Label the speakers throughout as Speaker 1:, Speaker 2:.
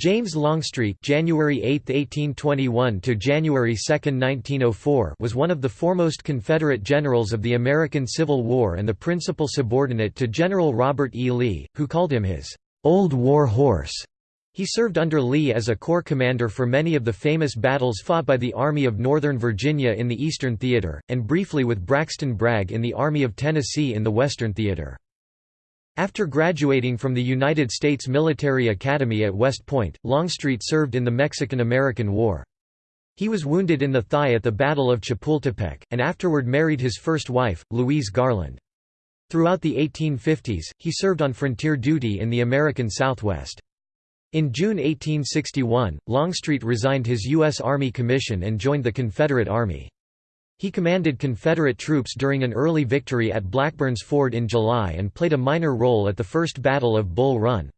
Speaker 1: James Longstreet January 8, 1821 to January 2, 1904 was one of the foremost Confederate generals of the American Civil War and the principal subordinate to General Robert E. Lee, who called him his "'Old War Horse'". He served under Lee as a corps commander for many of the famous battles fought by the Army of Northern Virginia in the Eastern Theater, and briefly with Braxton Bragg in the Army of Tennessee in the Western Theater. After graduating from the United States Military Academy at West Point, Longstreet served in the Mexican–American War. He was wounded in the thigh at the Battle of Chapultepec, and afterward married his first wife, Louise Garland. Throughout the 1850s, he served on frontier duty in the American Southwest. In June 1861, Longstreet resigned his U.S. Army commission and joined the Confederate Army. He commanded Confederate troops during an early victory at Blackburn's Ford in July and played a minor role at the First Battle of Bull Run.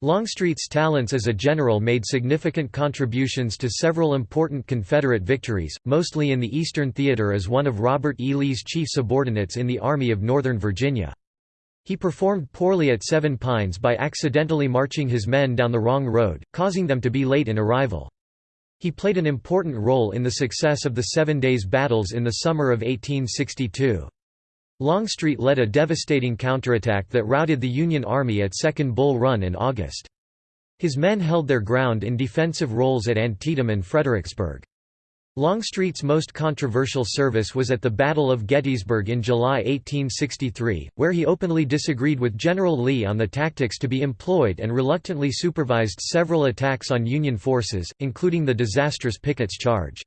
Speaker 1: Longstreet's talents as a general made significant contributions to several important Confederate victories, mostly in the Eastern Theater as one of Robert E. Lee's chief subordinates in the Army of Northern Virginia. He performed poorly at Seven Pines by accidentally marching his men down the wrong road, causing them to be late in arrival. He played an important role in the success of the Seven Days Battles in the summer of 1862. Longstreet led a devastating counterattack that routed the Union Army at Second Bull Run in August. His men held their ground in defensive roles at Antietam and Fredericksburg. Longstreet's most controversial service was at the Battle of Gettysburg in July 1863, where he openly disagreed with General Lee on the tactics to be employed and reluctantly supervised several attacks on Union forces, including the disastrous Pickett's Charge.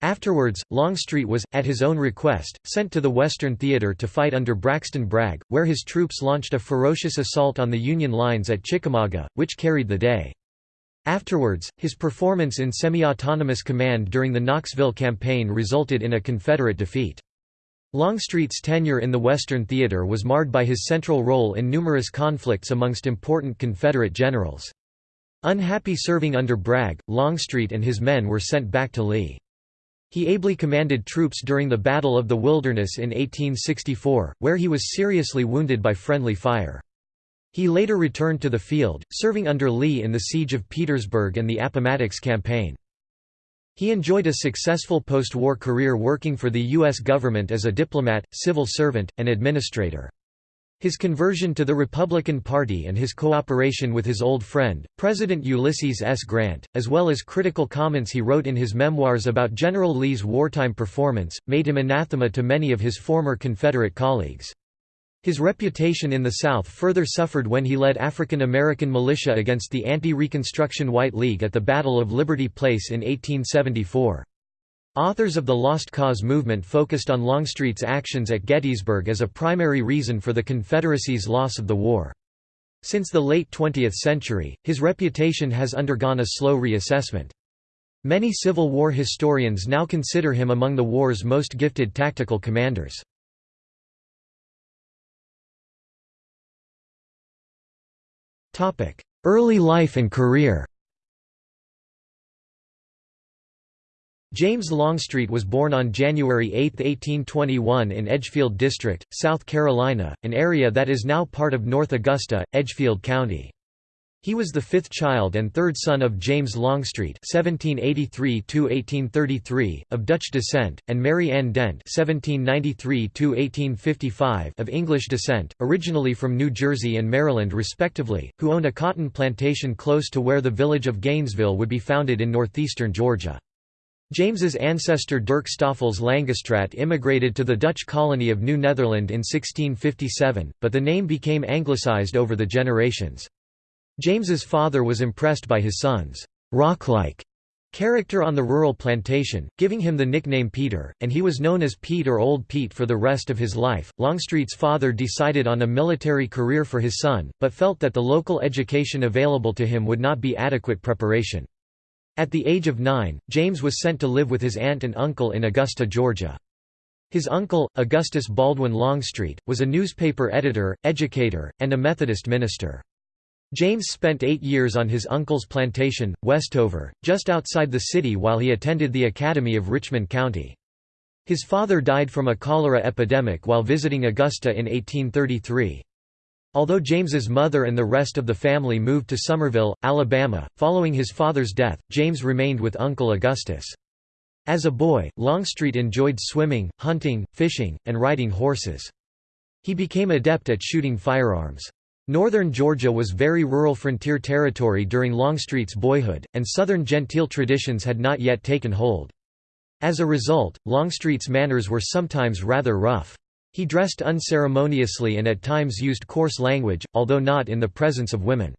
Speaker 1: Afterwards, Longstreet was, at his own request, sent to the Western Theater to fight under Braxton Bragg, where his troops launched a ferocious assault on the Union lines at Chickamauga, which carried the day. Afterwards, his performance in semi-autonomous command during the Knoxville campaign resulted in a Confederate defeat. Longstreet's tenure in the Western Theater was marred by his central role in numerous conflicts amongst important Confederate generals. Unhappy serving under Bragg, Longstreet and his men were sent back to Lee. He ably commanded troops during the Battle of the Wilderness in 1864, where he was seriously wounded by friendly fire. He later returned to the field, serving under Lee in the Siege of Petersburg and the Appomattox Campaign. He enjoyed a successful post-war career working for the U.S. government as a diplomat, civil servant, and administrator. His conversion to the Republican Party and his cooperation with his old friend, President Ulysses S. Grant, as well as critical comments he wrote in his memoirs about General Lee's wartime performance, made him anathema to many of his former Confederate colleagues. His reputation in the South further suffered when he led African American militia against the anti-Reconstruction White League at the Battle of Liberty Place in 1874. Authors of the Lost Cause movement focused on Longstreet's actions at Gettysburg as a primary reason for the Confederacy's loss of the war. Since the late 20th century, his reputation has undergone a slow reassessment. Many Civil War historians now consider him among the war's most gifted tactical commanders. Early life and career James Longstreet was born on January 8, 1821 in Edgefield District, South Carolina, an area that is now part of North Augusta, Edgefield County. He was the fifth child and third son of James Longstreet (1783–1833) of Dutch descent, and Mary Ann Dent (1793–1855) of English descent, originally from New Jersey and Maryland respectively, who owned a cotton plantation close to where the village of Gainesville would be founded in northeastern Georgia. James's ancestor Dirk Stoffels Langestraat immigrated to the Dutch colony of New Netherland in 1657, but the name became anglicized over the generations. James's father was impressed by his son's rock-like character on the rural plantation, giving him the nickname Peter, and he was known as Pete or Old Pete for the rest of his life. Longstreet's father decided on a military career for his son, but felt that the local education available to him would not be adequate preparation. At the age of nine, James was sent to live with his aunt and uncle in Augusta, Georgia. His uncle, Augustus Baldwin Longstreet, was a newspaper editor, educator, and a Methodist minister. James spent eight years on his uncle's plantation, Westover, just outside the city while he attended the Academy of Richmond County. His father died from a cholera epidemic while visiting Augusta in 1833. Although James's mother and the rest of the family moved to Somerville, Alabama, following his father's death, James remained with Uncle Augustus. As a boy, Longstreet enjoyed swimming, hunting, fishing, and riding horses. He became adept at shooting firearms. Northern Georgia was very rural frontier territory during Longstreet's boyhood, and Southern genteel traditions had not yet taken hold. As a result, Longstreet's manners were sometimes rather rough. He dressed unceremoniously and at times used coarse language, although not in the presence of women.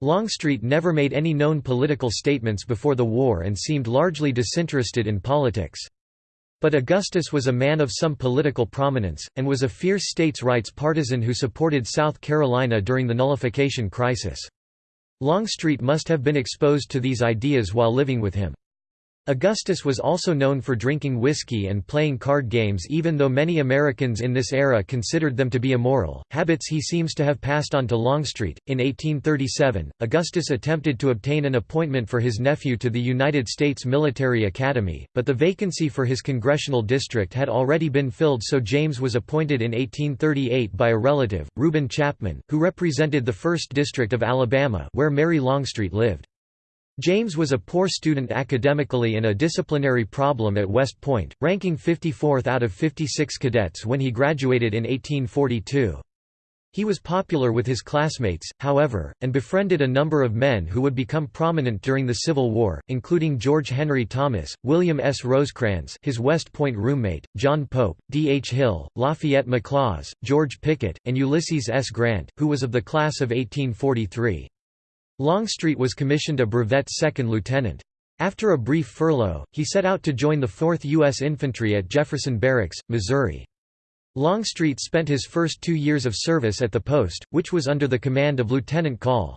Speaker 1: Longstreet never made any known political statements before the war and seemed largely disinterested in politics. But Augustus was a man of some political prominence, and was a fierce states' rights partisan who supported South Carolina during the nullification crisis. Longstreet must have been exposed to these ideas while living with him. Augustus was also known for drinking whiskey and playing card games even though many Americans in this era considered them to be immoral, habits he seems to have passed on to Longstreet. In 1837, Augustus attempted to obtain an appointment for his nephew to the United States Military Academy, but the vacancy for his congressional district had already been filled so James was appointed in 1838 by a relative, Reuben Chapman, who represented the 1st District of Alabama where Mary Longstreet lived. James was a poor student academically and a disciplinary problem at West Point, ranking 54th out of 56 cadets when he graduated in 1842. He was popular with his classmates, however, and befriended a number of men who would become prominent during the Civil War, including George Henry Thomas, William S. Rosecrans his West Point roommate, John Pope, D. H. Hill, Lafayette McLaws, George Pickett, and Ulysses S. Grant, who was of the class of 1843. Longstreet was commissioned a brevet second lieutenant. After a brief furlough, he set out to join the 4th U.S. Infantry at Jefferson Barracks, Missouri. Longstreet spent his first two years of service at the post, which was under the command of Lieutenant Col.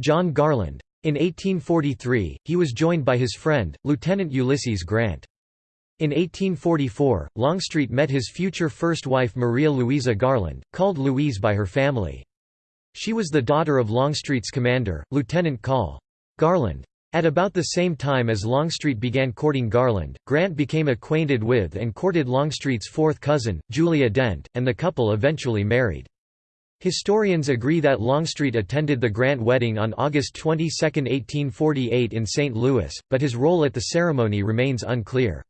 Speaker 1: John Garland. In 1843, he was joined by his friend, Lieutenant Ulysses Grant. In 1844, Longstreet met his future first wife Maria Louisa Garland, called Louise by her family. She was the daughter of Longstreet's commander, Lieutenant Col. Garland. At about the same time as Longstreet began courting Garland, Grant became acquainted with and courted Longstreet's fourth cousin, Julia Dent, and the couple eventually married. Historians agree that Longstreet attended the Grant wedding on August 22, 1848 in St. Louis, but his role at the ceremony remains unclear.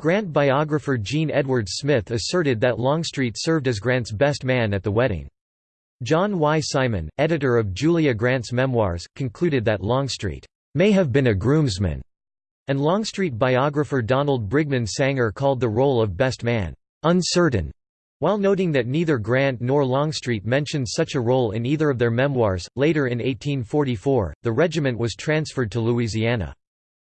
Speaker 1: Grant biographer Jean Edward Smith asserted that Longstreet served as Grant's best man at the wedding. John Y. Simon, editor of Julia Grant's memoirs, concluded that Longstreet may have been a groomsman, and Longstreet biographer Donald Bridgman Sanger called the role of best man uncertain. While noting that neither Grant nor Longstreet mentioned such a role in either of their memoirs, later in 1844, the regiment was transferred to Louisiana.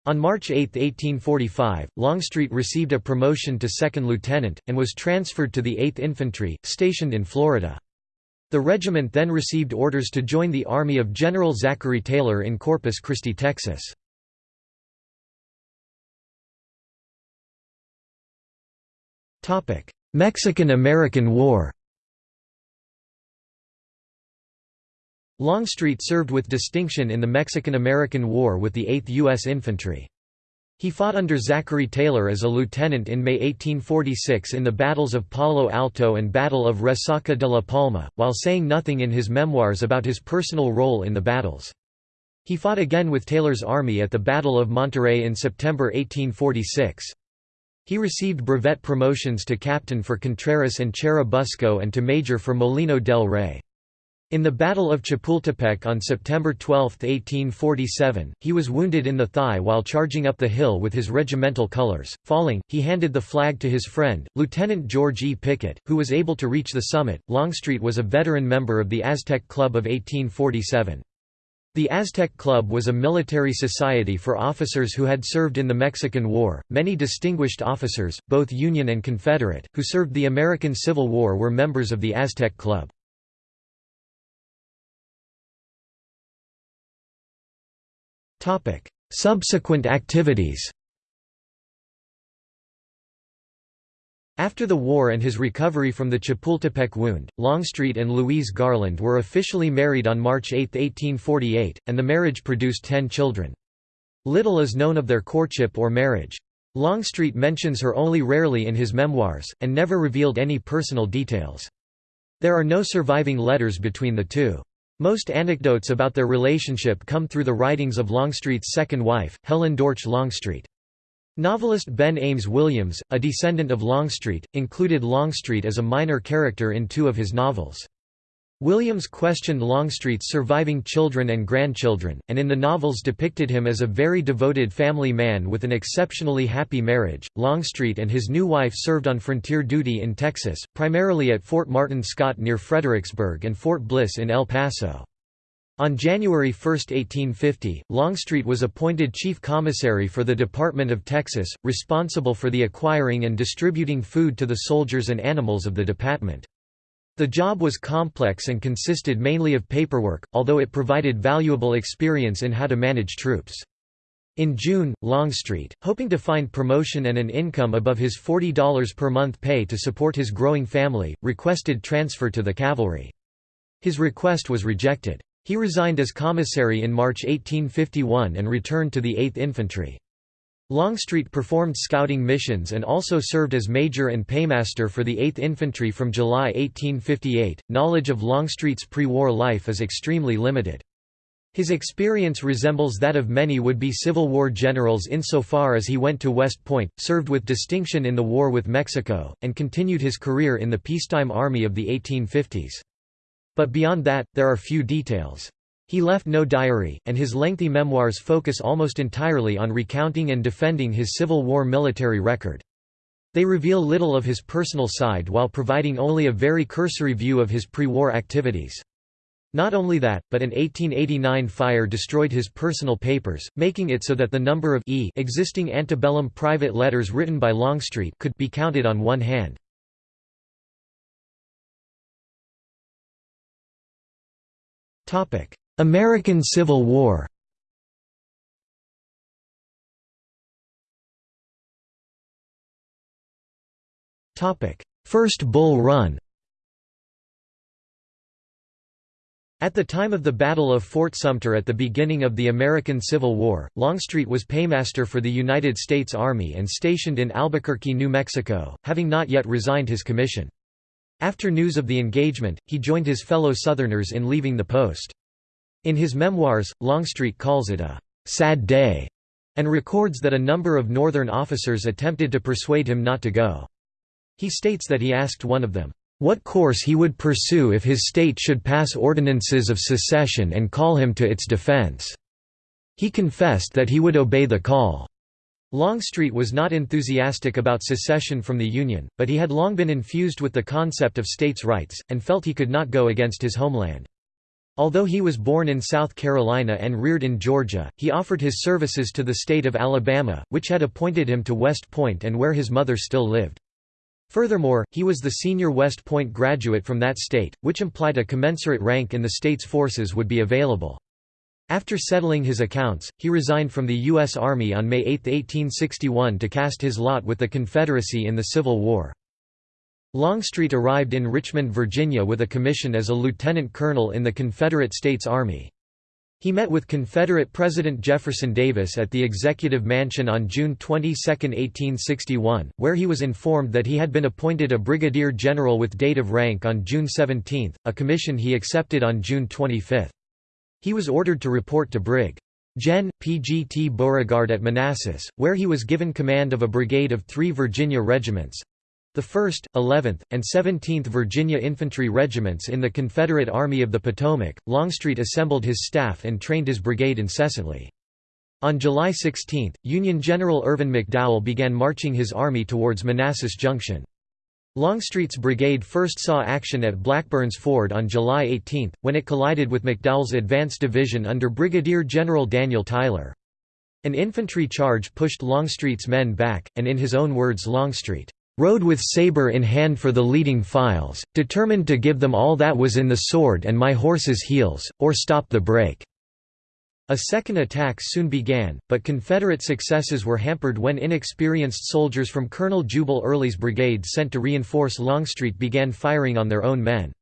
Speaker 1: On March 8, 1845, Longstreet received a promotion to second lieutenant, and was transferred to the 8th Infantry, stationed in Florida. The regiment then received orders to join the army of General Zachary Taylor in Corpus Christi, Texas. Mexican–American War Longstreet served with distinction in the Mexican–American War with the 8th U.S. Infantry. He fought under Zachary Taylor as a lieutenant in May 1846 in the battles of Palo Alto and Battle of Resaca de la Palma, while saying nothing in his memoirs about his personal role in the battles. He fought again with Taylor's army at the Battle of Monterrey in September 1846. He received brevet promotions to captain for Contreras and Churubusco and to major for Molino del Rey. In the Battle of Chapultepec on September 12, 1847, he was wounded in the thigh while charging up the hill with his regimental colors. Falling, he handed the flag to his friend, Lieutenant George E. Pickett, who was able to reach the summit. Longstreet was a veteran member of the Aztec Club of 1847. The Aztec Club was a military society for officers who had served in the Mexican War. Many distinguished officers, both Union and Confederate, who served the American Civil War were members of the Aztec Club. Subsequent activities After the war and his recovery from the Chapultepec wound, Longstreet and Louise Garland were officially married on March 8, 1848, and the marriage produced ten children. Little is known of their courtship or marriage. Longstreet mentions her only rarely in his memoirs, and never revealed any personal details. There are no surviving letters between the two. Most anecdotes about their relationship come through the writings of Longstreet's second wife, Helen Dortch Longstreet. Novelist Ben Ames Williams, a descendant of Longstreet, included Longstreet as a minor character in two of his novels. Williams questioned Longstreet's surviving children and grandchildren, and in the novels depicted him as a very devoted family man with an exceptionally happy marriage. Longstreet and his new wife served on frontier duty in Texas, primarily at Fort Martin Scott near Fredericksburg and Fort Bliss in El Paso. On January 1, 1850, Longstreet was appointed Chief Commissary for the Department of Texas, responsible for the acquiring and distributing food to the soldiers and animals of the department. The job was complex and consisted mainly of paperwork, although it provided valuable experience in how to manage troops. In June, Longstreet, hoping to find promotion and an income above his $40 per month pay to support his growing family, requested transfer to the cavalry. His request was rejected. He resigned as commissary in March 1851 and returned to the 8th Infantry. Longstreet performed scouting missions and also served as major and paymaster for the 8th Infantry from July 1858. Knowledge of Longstreet's pre war life is extremely limited. His experience resembles that of many would be Civil War generals insofar as he went to West Point, served with distinction in the war with Mexico, and continued his career in the peacetime army of the 1850s. But beyond that, there are few details. He left no diary, and his lengthy memoirs focus almost entirely on recounting and defending his Civil War military record. They reveal little of his personal side while providing only a very cursory view of his pre-war activities. Not only that, but an 1889 fire destroyed his personal papers, making it so that the number of e existing antebellum private letters written by Longstreet could be counted on one hand. American Civil War First Bull Run At the time of the Battle of Fort Sumter at the beginning of the American Civil War, Longstreet was paymaster for the United States Army and stationed in Albuquerque, New Mexico, having not yet resigned his commission. After news of the engagement, he joined his fellow Southerners in leaving the post. In his memoirs, Longstreet calls it a «sad day» and records that a number of Northern officers attempted to persuade him not to go. He states that he asked one of them, "...what course he would pursue if his state should pass ordinances of secession and call him to its defense. He confessed that he would obey the call." Longstreet was not enthusiastic about secession from the Union, but he had long been infused with the concept of states' rights, and felt he could not go against his homeland. Although he was born in South Carolina and reared in Georgia, he offered his services to the state of Alabama, which had appointed him to West Point and where his mother still lived. Furthermore, he was the senior West Point graduate from that state, which implied a commensurate rank in the state's forces would be available. After settling his accounts, he resigned from the U.S. Army on May 8, 1861 to cast his lot with the Confederacy in the Civil War. Longstreet arrived in Richmond, Virginia with a commission as a lieutenant colonel in the Confederate States Army. He met with Confederate President Jefferson Davis at the Executive Mansion on June 22, 1861, where he was informed that he had been appointed a brigadier general with date of rank on June 17, a commission he accepted on June 25. He was ordered to report to Brig. Gen. P.G.T. Beauregard at Manassas, where he was given command of a brigade of three Virginia regiments, the 1st, 11th, and 17th Virginia Infantry Regiments in the Confederate Army of the Potomac, Longstreet assembled his staff and trained his brigade incessantly. On July 16, Union General Irvin McDowell began marching his army towards Manassas Junction. Longstreet's brigade first saw action at Blackburn's Ford on July 18, when it collided with McDowell's advance division under Brigadier General Daniel Tyler. An infantry charge pushed Longstreet's men back, and in his own words Longstreet rode with sabre in hand for the leading files, determined to give them all that was in the sword and my horse's heels, or stop the break." A second attack soon began, but Confederate successes were hampered when inexperienced soldiers from Colonel Jubal Early's brigade sent to reinforce Longstreet began firing on their own men.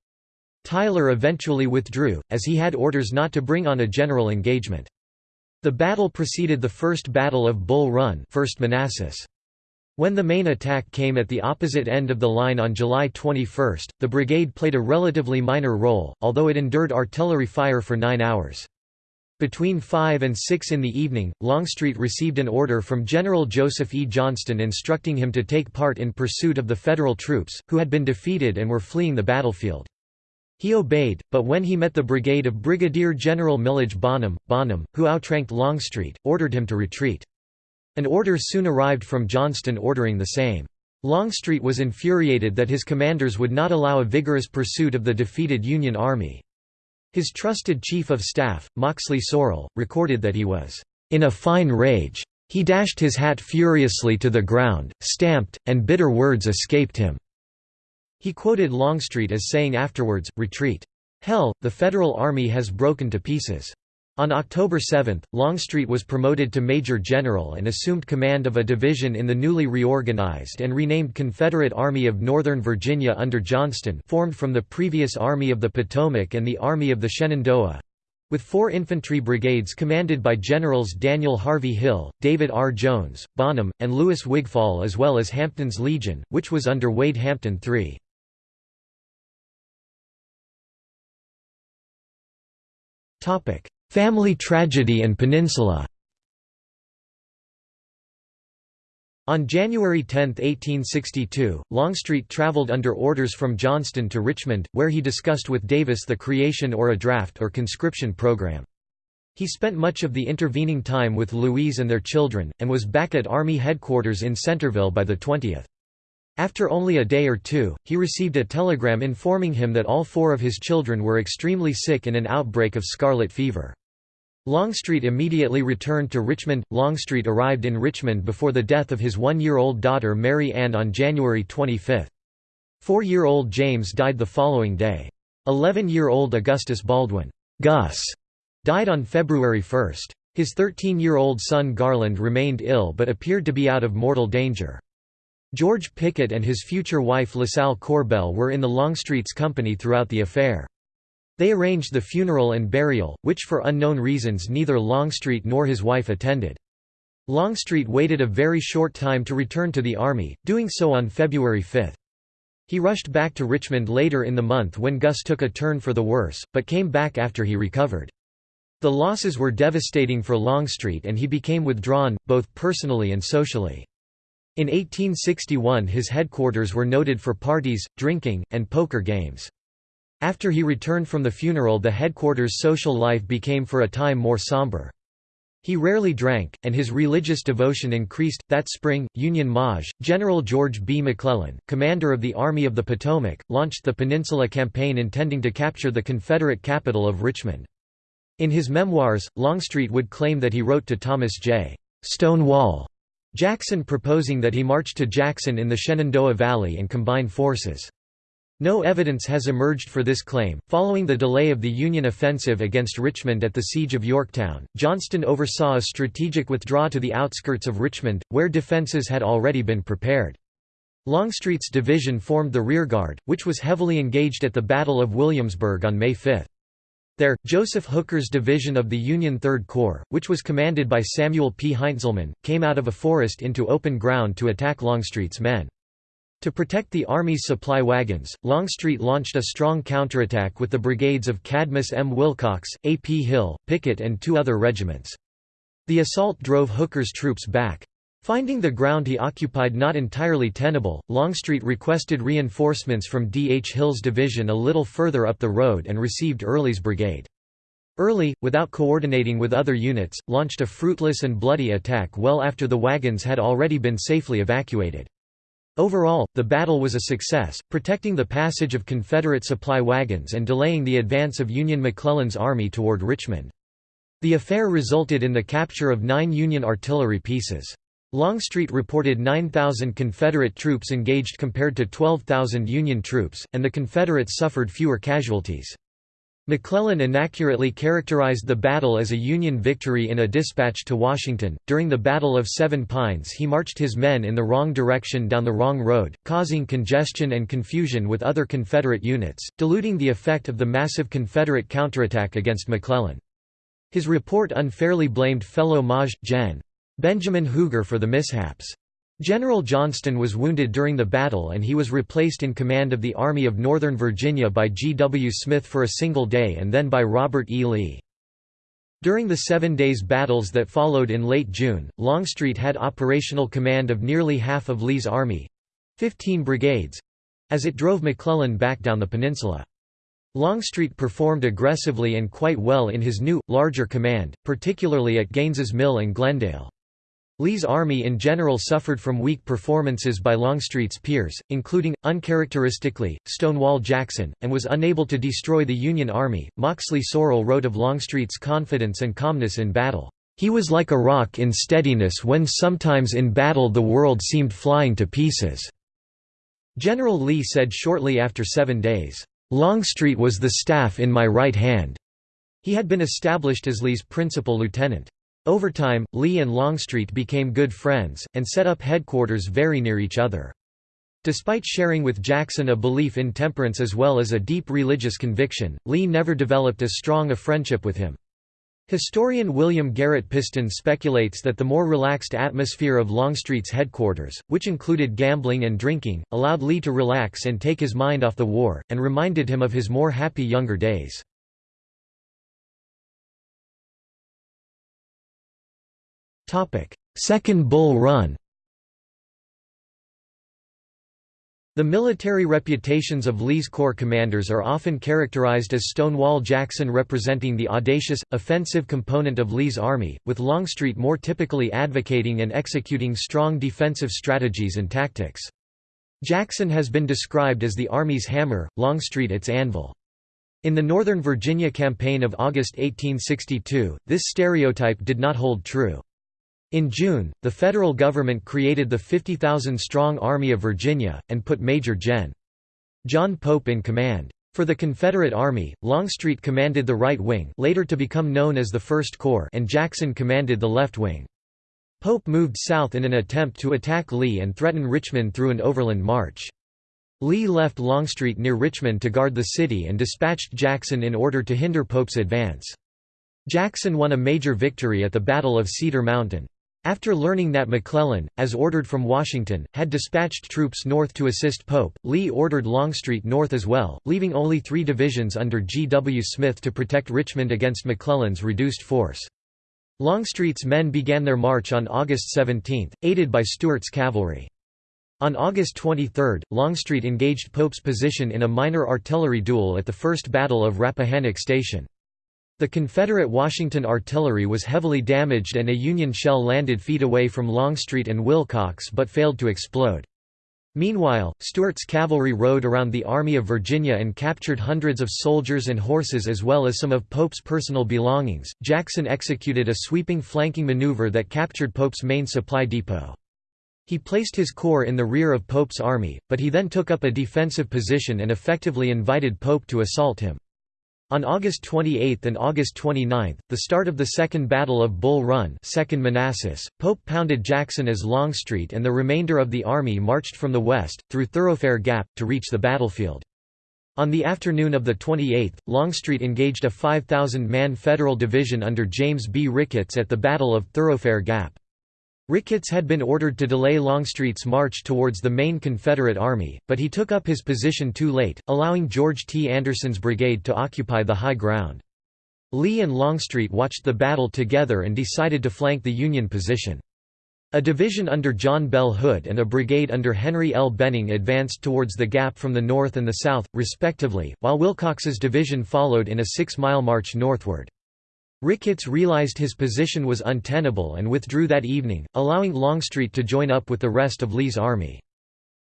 Speaker 1: Tyler eventually withdrew, as he had orders not to bring on a general engagement. The battle preceded the First Battle of Bull Run 1st Manassas. When the main attack came at the opposite end of the line on July 21, the brigade played a relatively minor role, although it endured artillery fire for nine hours. Between 5 and 6 in the evening, Longstreet received an order from General Joseph E. Johnston instructing him to take part in pursuit of the Federal troops, who had been defeated and were fleeing the battlefield. He obeyed, but when he met the brigade of Brigadier General Milledge Bonham, Bonham, who outranked Longstreet, ordered him to retreat. An order soon arrived from Johnston ordering the same. Longstreet was infuriated that his commanders would not allow a vigorous pursuit of the defeated Union Army. His trusted chief of staff, Moxley Sorrel, recorded that he was, "...in a fine rage. He dashed his hat furiously to the ground, stamped, and bitter words escaped him." He quoted Longstreet as saying afterwards, retreat. Hell, the Federal Army has broken to pieces. On October 7, Longstreet was promoted to Major General and assumed command of a division in the newly reorganized and renamed Confederate Army of Northern Virginia under Johnston formed from the previous Army of the Potomac and the Army of the Shenandoah, with four infantry brigades commanded by Generals Daniel Harvey Hill, David R. Jones, Bonham, and Louis Wigfall as well as Hampton's Legion, which was under Wade Hampton III. Family tragedy and Peninsula On January 10, 1862, Longstreet traveled under orders from Johnston to Richmond, where he discussed with Davis the creation or a draft or conscription program. He spent much of the intervening time with Louise and their children, and was back at Army headquarters in Centreville by the 20th. After only a day or two, he received a telegram informing him that all four of his children were extremely sick in an outbreak of scarlet fever. Longstreet immediately returned to Richmond. Longstreet arrived in Richmond before the death of his one-year-old daughter Mary Ann on January 25. Four-year-old James died the following day. Eleven-year-old Augustus Baldwin Gus died on February 1. His 13-year-old son Garland remained ill but appeared to be out of mortal danger. George Pickett and his future wife LaSalle Corbell were in the Longstreet's company throughout the affair. They arranged the funeral and burial, which for unknown reasons neither Longstreet nor his wife attended. Longstreet waited a very short time to return to the Army, doing so on February 5. He rushed back to Richmond later in the month when Gus took a turn for the worse, but came back after he recovered. The losses were devastating for Longstreet and he became withdrawn, both personally and socially. In 1861 his headquarters were noted for parties, drinking, and poker games. After he returned from the funeral the headquarters' social life became for a time more somber. He rarely drank, and his religious devotion increased. That spring, Union Maj. General George B. McClellan, commander of the Army of the Potomac, launched the Peninsula Campaign intending to capture the Confederate capital of Richmond. In his memoirs, Longstreet would claim that he wrote to Thomas J. Stonewall Jackson proposing that he march to Jackson in the Shenandoah Valley and combine forces. No evidence has emerged for this claim. Following the delay of the Union offensive against Richmond at the Siege of Yorktown, Johnston oversaw a strategic withdrawal to the outskirts of Richmond, where defenses had already been prepared. Longstreet's division formed the rearguard, which was heavily engaged at the Battle of Williamsburg on May 5. There, Joseph Hooker's division of the Union Third Corps, which was commanded by Samuel P. Heintzelman, came out of a forest into open ground to attack Longstreet's men. To protect the Army's supply wagons, Longstreet launched a strong counterattack with the brigades of Cadmus M. Wilcox, A. P. Hill, Pickett and two other regiments. The assault drove Hooker's troops back. Finding the ground he occupied not entirely tenable, Longstreet requested reinforcements from D. H. Hill's division a little further up the road and received Early's brigade. Early, without coordinating with other units, launched a fruitless and bloody attack well after the wagons had already been safely evacuated. Overall, the battle was a success, protecting the passage of Confederate supply wagons and delaying the advance of Union McClellan's army toward Richmond. The affair resulted in the capture of nine Union artillery pieces. Longstreet reported 9,000 Confederate troops engaged compared to 12,000 Union troops, and the Confederates suffered fewer casualties. McClellan inaccurately characterized the battle as a Union victory in a dispatch to Washington. During the Battle of Seven Pines, he marched his men in the wrong direction down the wrong road, causing congestion and confusion with other Confederate units, diluting the effect of the massive Confederate counterattack against McClellan. His report unfairly blamed fellow Maj. Gen. Benjamin Huger for the mishaps. General Johnston was wounded during the battle and he was replaced in command of the Army of Northern Virginia by G. W. Smith for a single day and then by Robert E. Lee. During the seven days battles that followed in late June, Longstreet had operational command of nearly half of Lee's army—15 brigades—as it drove McClellan back down the peninsula. Longstreet performed aggressively and quite well in his new, larger command, particularly at Gaines's Mill and Glendale. Lee's army in general suffered from weak performances by Longstreet's peers, including, uncharacteristically, Stonewall Jackson, and was unable to destroy the Union Army. Moxley Sorrel wrote of Longstreet's confidence and calmness in battle. He was like a rock in steadiness when sometimes in battle the world seemed flying to pieces. General Lee said shortly after seven days, Longstreet was the staff in my right hand. He had been established as Lee's principal lieutenant. Over time, Lee and Longstreet became good friends, and set up headquarters very near each other. Despite sharing with Jackson a belief in temperance as well as a deep religious conviction, Lee never developed as strong a friendship with him. Historian William Garrett Piston speculates that the more relaxed atmosphere of Longstreet's headquarters, which included gambling and drinking, allowed Lee to relax and take his mind off the war, and reminded him of his more happy younger days. Second Bull Run The military reputations of Lee's corps commanders are often characterized as Stonewall Jackson representing the audacious, offensive component of Lee's army, with Longstreet more typically advocating and executing strong defensive strategies and tactics. Jackson has been described as the Army's hammer, Longstreet its anvil. In the Northern Virginia campaign of August 1862, this stereotype did not hold true. In June, the federal government created the 50,000-strong Army of Virginia, and put Major Gen. John Pope in command. For the Confederate Army, Longstreet commanded the right wing later to become known as the First Corps and Jackson commanded the left wing. Pope moved south in an attempt to attack Lee and threaten Richmond through an overland march. Lee left Longstreet near Richmond to guard the city and dispatched Jackson in order to hinder Pope's advance. Jackson won a major victory at the Battle of Cedar Mountain. After learning that McClellan, as ordered from Washington, had dispatched troops north to assist Pope, Lee ordered Longstreet north as well, leaving only three divisions under G. W. Smith to protect Richmond against McClellan's reduced force. Longstreet's men began their march on August 17, aided by Stuart's cavalry. On August 23, Longstreet engaged Pope's position in a minor artillery duel at the First Battle of Rappahannock Station. The Confederate Washington artillery was heavily damaged and a Union shell landed feet away from Longstreet and Wilcox but failed to explode. Meanwhile, Stuart's cavalry rode around the Army of Virginia and captured hundreds of soldiers and horses as well as some of Pope's personal belongings. Jackson executed a sweeping flanking maneuver that captured Pope's main supply depot. He placed his corps in the rear of Pope's army, but he then took up a defensive position and effectively invited Pope to assault him. On August 28 and August 29, the start of the Second Battle of Bull Run 2nd Manassas, Pope pounded Jackson as Longstreet and the remainder of the army marched from the west, through Thoroughfare Gap, to reach the battlefield. On the afternoon of the 28th, Longstreet engaged a 5,000-man Federal division under James B. Ricketts at the Battle of Thoroughfare Gap. Ricketts had been ordered to delay Longstreet's march towards the main Confederate Army, but he took up his position too late, allowing George T. Anderson's brigade to occupy the high ground. Lee and Longstreet watched the battle together and decided to flank the Union position. A division under John Bell Hood and a brigade under Henry L. Benning advanced towards the gap from the north and the south, respectively, while Wilcox's division followed in a six-mile march northward. Ricketts realized his position was untenable and withdrew that evening, allowing Longstreet to join up with the rest of Lee's army.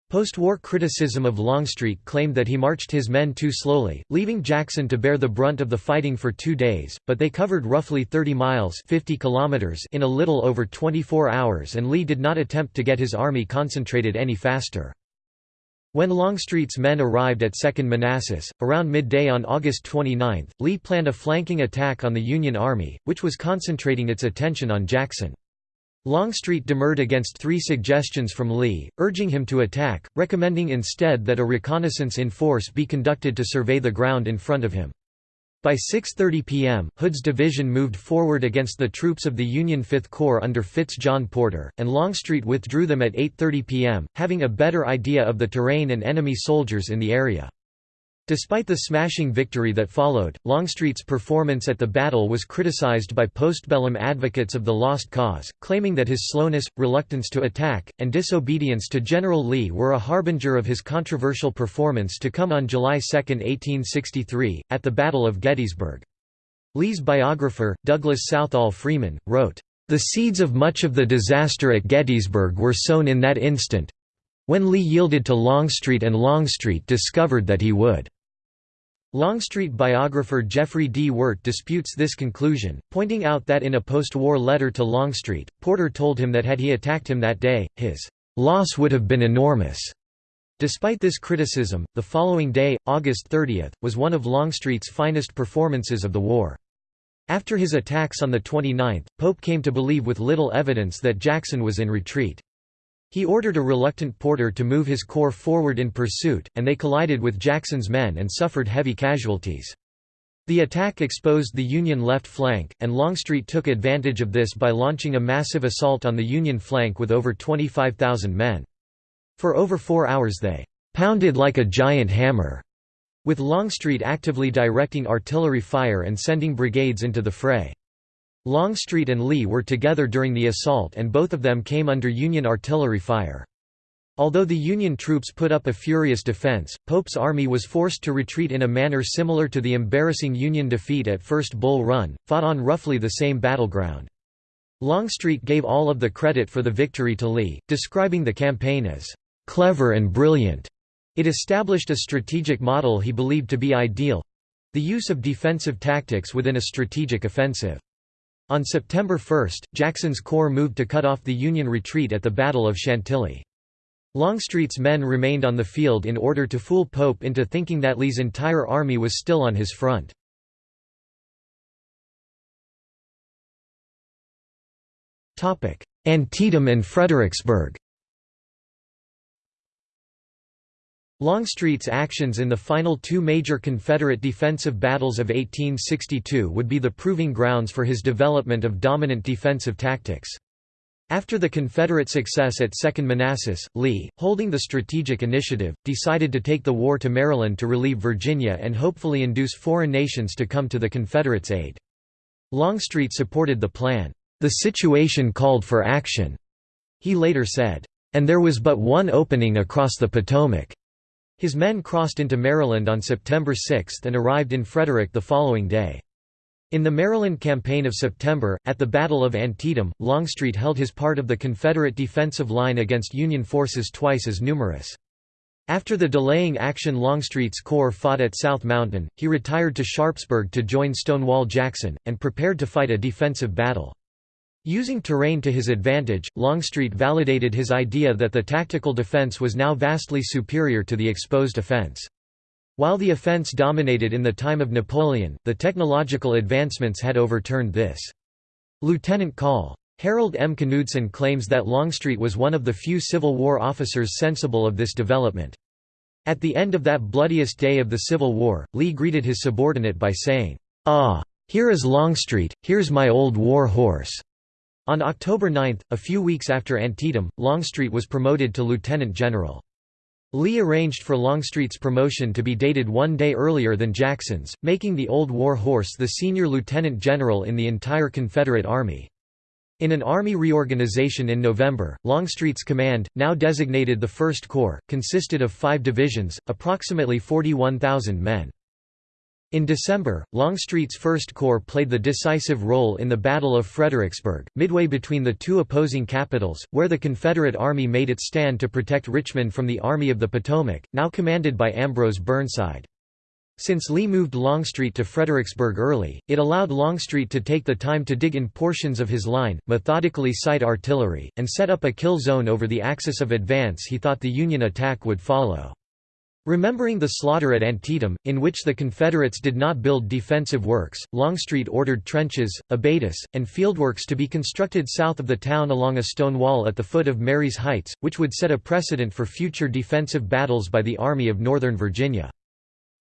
Speaker 1: Post-war criticism of Longstreet claimed that he marched his men too slowly, leaving Jackson to bear the brunt of the fighting for two days, but they covered roughly 30 miles 50 kilometers in a little over 24 hours and Lee did not attempt to get his army concentrated any faster. When Longstreet's men arrived at 2nd Manassas, around midday on August 29, Lee planned a flanking attack on the Union Army, which was concentrating its attention on Jackson. Longstreet demurred against three suggestions from Lee, urging him to attack, recommending instead that a reconnaissance in force be conducted to survey the ground in front of him. By 6.30 p.m., Hood's division moved forward against the troops of the Union Fifth Corps under Fitz John Porter, and Longstreet withdrew them at 8.30 p.m., having a better idea of the terrain and enemy soldiers in the area. Despite the smashing victory that followed, Longstreet's performance at the battle was criticized by postbellum advocates of the lost cause, claiming that his slowness, reluctance to attack, and disobedience to General Lee were a harbinger of his controversial performance to come on July 2, 1863, at the Battle of Gettysburg. Lee's biographer, Douglas Southall Freeman, wrote, "...the seeds of much of the disaster at Gettysburg were sown in that instant—when Lee yielded to Longstreet and Longstreet discovered that he would." Longstreet biographer Jeffrey D. Wert disputes this conclusion, pointing out that in a post-war letter to Longstreet, Porter told him that had he attacked him that day, his loss would have been enormous. Despite this criticism, the following day, August 30, was one of Longstreet's finest performances of the war. After his attacks on the 29th, Pope came to believe with little evidence that Jackson was in retreat. He ordered a reluctant Porter to move his corps forward in pursuit, and they collided with Jackson's men and suffered heavy casualties. The attack exposed the Union left flank, and Longstreet took advantage of this by launching a massive assault on the Union flank with over 25,000 men. For over four hours they "...pounded like a giant hammer", with Longstreet actively directing artillery fire and sending brigades into the fray. Longstreet and Lee were together during the assault and both of them came under Union artillery fire. Although the Union troops put up a furious defense, Pope's army was forced to retreat in a manner similar to the embarrassing Union defeat at First Bull Run, fought on roughly the same battleground. Longstreet gave all of the credit for the victory to Lee, describing the campaign as clever and brilliant. It established a strategic model he believed to be ideal—the use of defensive tactics within a strategic offensive. On September 1, Jackson's corps moved to cut off the Union retreat at the Battle of Chantilly. Longstreet's men remained on the field in order to fool Pope into thinking that Lee's entire army was still on his front. Antietam and Fredericksburg Longstreet's actions in the final two major Confederate defensive battles of 1862 would be the proving grounds for his development of dominant defensive tactics. After the Confederate success at Second Manassas, Lee, holding the strategic initiative, decided to take the war to Maryland to relieve Virginia and hopefully induce foreign nations to come to the Confederates' aid. Longstreet supported the plan. The situation called for action, he later said, and there was but one opening across the Potomac. His men crossed into Maryland on September 6 and arrived in Frederick the following day. In the Maryland Campaign of September, at the Battle of Antietam, Longstreet held his part of the Confederate defensive line against Union forces twice as numerous. After the delaying action Longstreet's corps fought at South Mountain, he retired to Sharpsburg to join Stonewall Jackson, and prepared to fight a defensive battle. Using terrain to his advantage, Longstreet validated his idea that the tactical defense was now vastly superior to the exposed offense. While the offense dominated in the time of Napoleon, the technological advancements had overturned this. Lieutenant Col. Harold M. Knudsen claims that Longstreet was one of the few Civil War officers sensible of this development. At the end of that bloodiest day of the Civil War, Lee greeted his subordinate by saying, "'Ah! Here is Longstreet, here's my old war horse!' On October 9, a few weeks after Antietam, Longstreet was promoted to lieutenant general. Lee arranged for Longstreet's promotion to be dated one day earlier than Jackson's, making the Old War Horse the senior lieutenant general in the entire Confederate Army. In an army reorganization in November, Longstreet's command, now designated the First Corps, consisted of five divisions, approximately 41,000 men. In December, Longstreet's First Corps played the decisive role in the Battle of Fredericksburg, midway between the two opposing capitals, where the Confederate Army made its stand to protect Richmond from the Army of the Potomac, now commanded by Ambrose Burnside. Since Lee moved Longstreet to Fredericksburg early, it allowed Longstreet to take the time to dig in portions of his line, methodically sight artillery, and set up a kill zone over the axis of advance he thought the Union attack would follow. Remembering the slaughter at Antietam, in which the Confederates did not build defensive works, Longstreet ordered trenches, abatis, and fieldworks to be constructed south of the town along a stone wall at the foot of Marye's Heights, which would set a precedent for future defensive battles by the Army of Northern Virginia.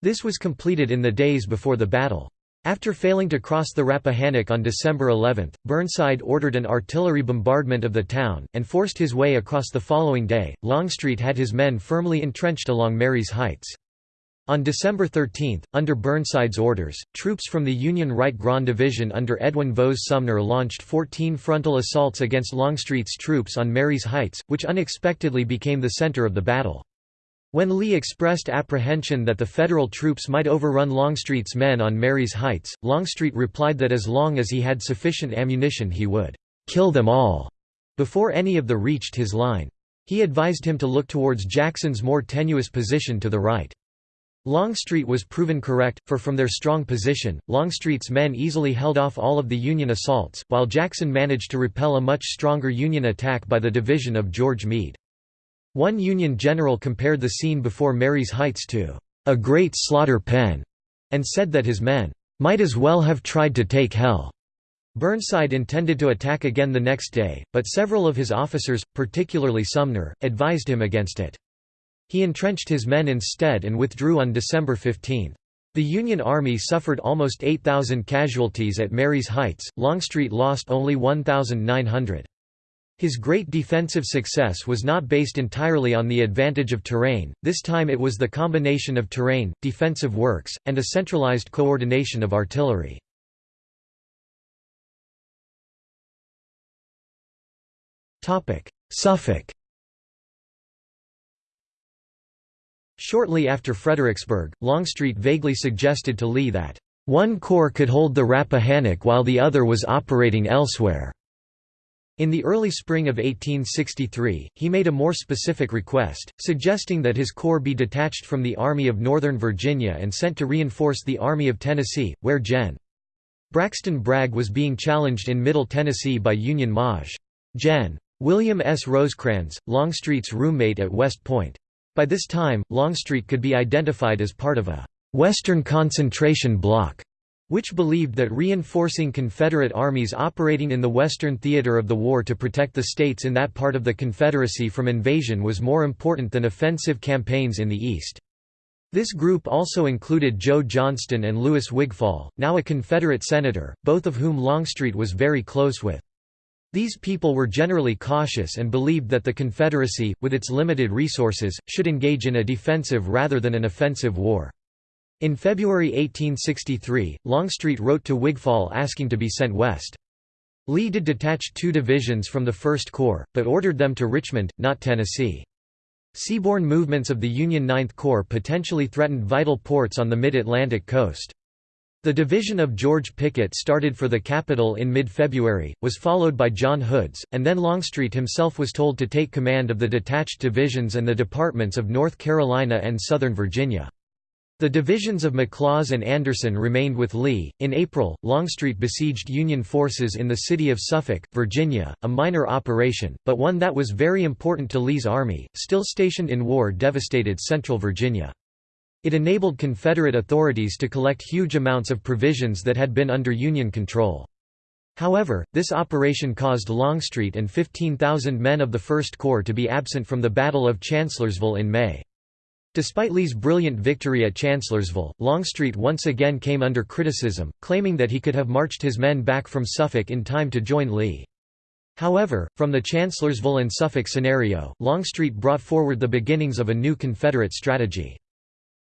Speaker 1: This was completed in the days before the battle. After failing to cross the Rappahannock on December 11, Burnside ordered an artillery bombardment of the town, and forced his way across the following day. Longstreet had his men firmly entrenched along Marye's Heights. On December 13, under Burnside's orders, troops from the Union Right Grand Division under Edwin Vose Sumner launched 14 frontal assaults against Longstreet's troops on Marye's Heights, which unexpectedly became the center of the battle. When Lee expressed apprehension that the Federal troops might overrun Longstreet's men on Marye's Heights, Longstreet replied that as long as he had sufficient ammunition he would «kill them all» before any of the reached his line. He advised him to look towards Jackson's more tenuous position to the right. Longstreet was proven correct, for from their strong position, Longstreet's men easily held off all of the Union assaults, while Jackson managed to repel a much stronger Union attack by the division of George Meade. One Union general compared the scene before Marye's Heights to a great slaughter pen, and said that his men might as well have tried to take hell. Burnside intended to attack again the next day, but several of his officers, particularly Sumner, advised him against it. He entrenched his men instead and withdrew on December 15. The Union Army suffered almost 8,000 casualties at Marye's Heights, Longstreet lost only 1,900. His great defensive success was not based entirely on the advantage of terrain, this time it was the combination of terrain, defensive works, and a centralized coordination of artillery. Suffolk Shortly after Fredericksburg, Longstreet vaguely suggested to Lee that, "...one corps could hold the Rappahannock while the other was operating elsewhere." In the early spring of 1863, he made a more specific request, suggesting that his corps be detached from the Army of Northern Virginia and sent to reinforce the Army of Tennessee, where Gen. Braxton Bragg was being challenged in Middle Tennessee by Union Maj. Gen. William S. Rosecrans, Longstreet's roommate at West Point. By this time, Longstreet could be identified as part of a «Western concentration block» which believed that reinforcing Confederate armies operating in the Western theater of the war to protect the states in that part of the Confederacy from invasion was more important than offensive campaigns in the East. This group also included Joe Johnston and Louis Wigfall, now a Confederate senator, both of whom Longstreet was very close with. These people were generally cautious and believed that the Confederacy, with its limited resources, should engage in a defensive rather than an offensive war. In February 1863, Longstreet wrote to Wigfall asking to be sent west. Lee did detach two divisions from the First Corps, but ordered them to Richmond, not Tennessee. Seaborne movements of the Union Ninth Corps potentially threatened vital ports on the mid-Atlantic coast. The division of George Pickett started for the capital in mid-February, was followed by John Hood's, and then Longstreet himself was told to take command of the detached divisions and the departments of North Carolina and Southern Virginia. The divisions of McLaws and Anderson remained with Lee. In April, Longstreet besieged Union forces in the city of Suffolk, Virginia, a minor operation, but one that was very important to Lee's army, still stationed in war devastated central Virginia. It enabled Confederate authorities to collect huge amounts of provisions that had been under Union control. However, this operation caused Longstreet and 15,000 men of the First Corps to be absent from the Battle of Chancellorsville in May. Despite Lee's brilliant victory at Chancellorsville, Longstreet once again came under criticism, claiming that he could have marched his men back from Suffolk in time to join Lee. However, from the Chancellorsville and Suffolk scenario, Longstreet brought forward the beginnings of a new Confederate strategy.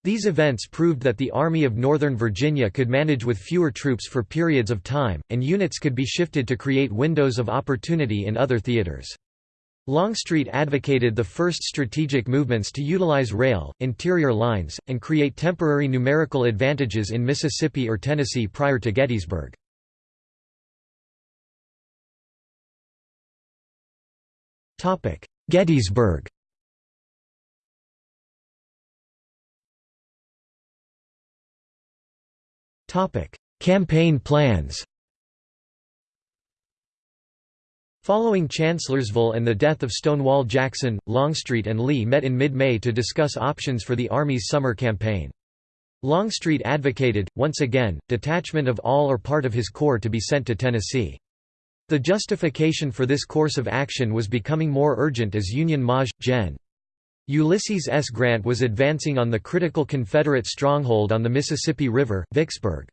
Speaker 1: These events proved that the Army of Northern Virginia could manage with fewer troops for periods of time, and units could be shifted to create windows of opportunity in other theaters. Longstreet advocated the first strategic movements to utilize rail, interior lines, and create temporary numerical advantages in Mississippi or Tennessee prior to Gettysburg. Gettysburg Campaign plans Following Chancellorsville and the death of Stonewall Jackson, Longstreet and Lee met in mid-May to discuss options for the Army's summer campaign. Longstreet advocated, once again, detachment of all or part of his corps to be sent to Tennessee. The justification for this course of action was becoming more urgent as Union Maj. Gen. Ulysses S. Grant was advancing on the critical Confederate stronghold on the Mississippi River, Vicksburg.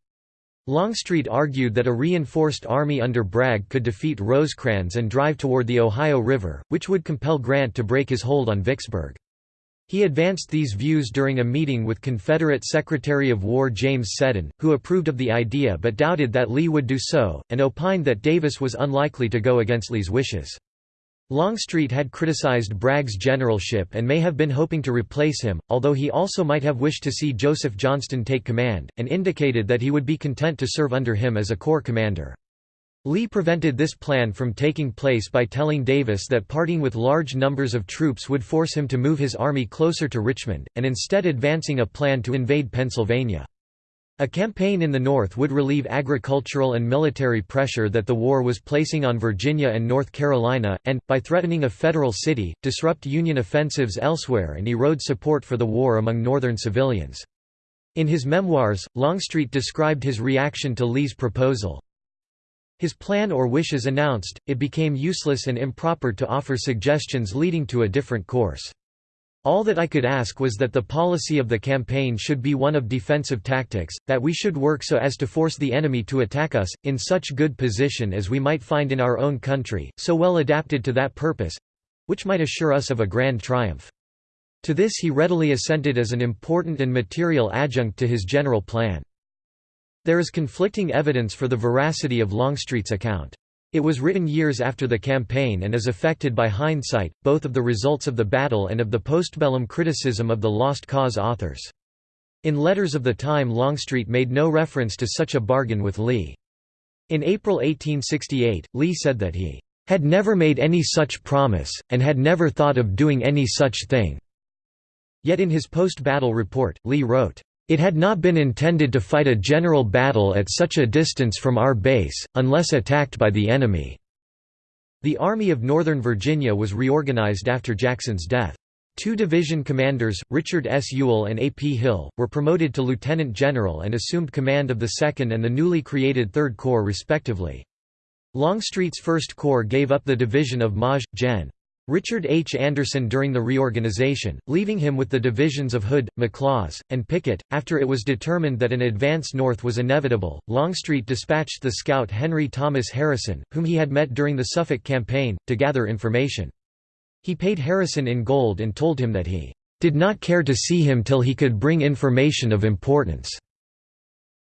Speaker 1: Longstreet argued that a reinforced army under Bragg could defeat Rosecrans and drive toward the Ohio River, which would compel Grant to break his hold on Vicksburg. He advanced these views during a meeting with Confederate Secretary of War James Seddon, who approved of the idea but doubted that Lee would do so, and opined that Davis was unlikely to go against Lee's wishes. Longstreet had criticized Bragg's generalship and may have been hoping to replace him, although he also might have wished to see Joseph Johnston take command, and indicated that he would be content to serve under him as a corps commander. Lee prevented this plan from taking place by telling Davis that parting with large numbers of troops would force him to move his army closer to Richmond, and instead advancing a plan to invade Pennsylvania. A campaign in the North would relieve agricultural and military pressure that the war was placing on Virginia and North Carolina, and, by threatening a federal city, disrupt Union offensives elsewhere and erode support for the war among Northern civilians. In his memoirs, Longstreet described his reaction to Lee's proposal, his plan or wishes announced, it became useless and improper to offer suggestions leading to a different course. All that I could ask was that the policy of the campaign should be one of defensive tactics, that we should work so as to force the enemy to attack us, in such good position as we might find in our own country, so well adapted to that purpose—which might assure us of a grand triumph. To this he readily assented as an important and material adjunct to his general plan. There is conflicting evidence for the veracity of Longstreet's account. It was written years after the campaign and is affected by hindsight, both of the results of the battle and of the postbellum criticism of the Lost Cause authors. In letters of the time Longstreet made no reference to such a bargain with Lee. In April 1868, Lee said that he had never made any such promise, and had never thought of doing any such thing. Yet in his post-battle report, Lee wrote, it had not been intended to fight a general battle at such a distance from our base, unless attacked by the enemy." The Army of Northern Virginia was reorganized after Jackson's death. Two division commanders, Richard S. Ewell and A. P. Hill, were promoted to lieutenant general and assumed command of the 2nd and the newly created 3rd Corps respectively. Longstreet's 1st Corps gave up the division of Maj. Gen. Richard H. Anderson during the reorganization, leaving him with the divisions of Hood, McLaws, and Pickett. After it was determined that an advance north was inevitable, Longstreet dispatched the scout Henry Thomas Harrison, whom he had met during the Suffolk campaign, to gather information. He paid Harrison in gold and told him that he did not care to see him till he could bring information of importance.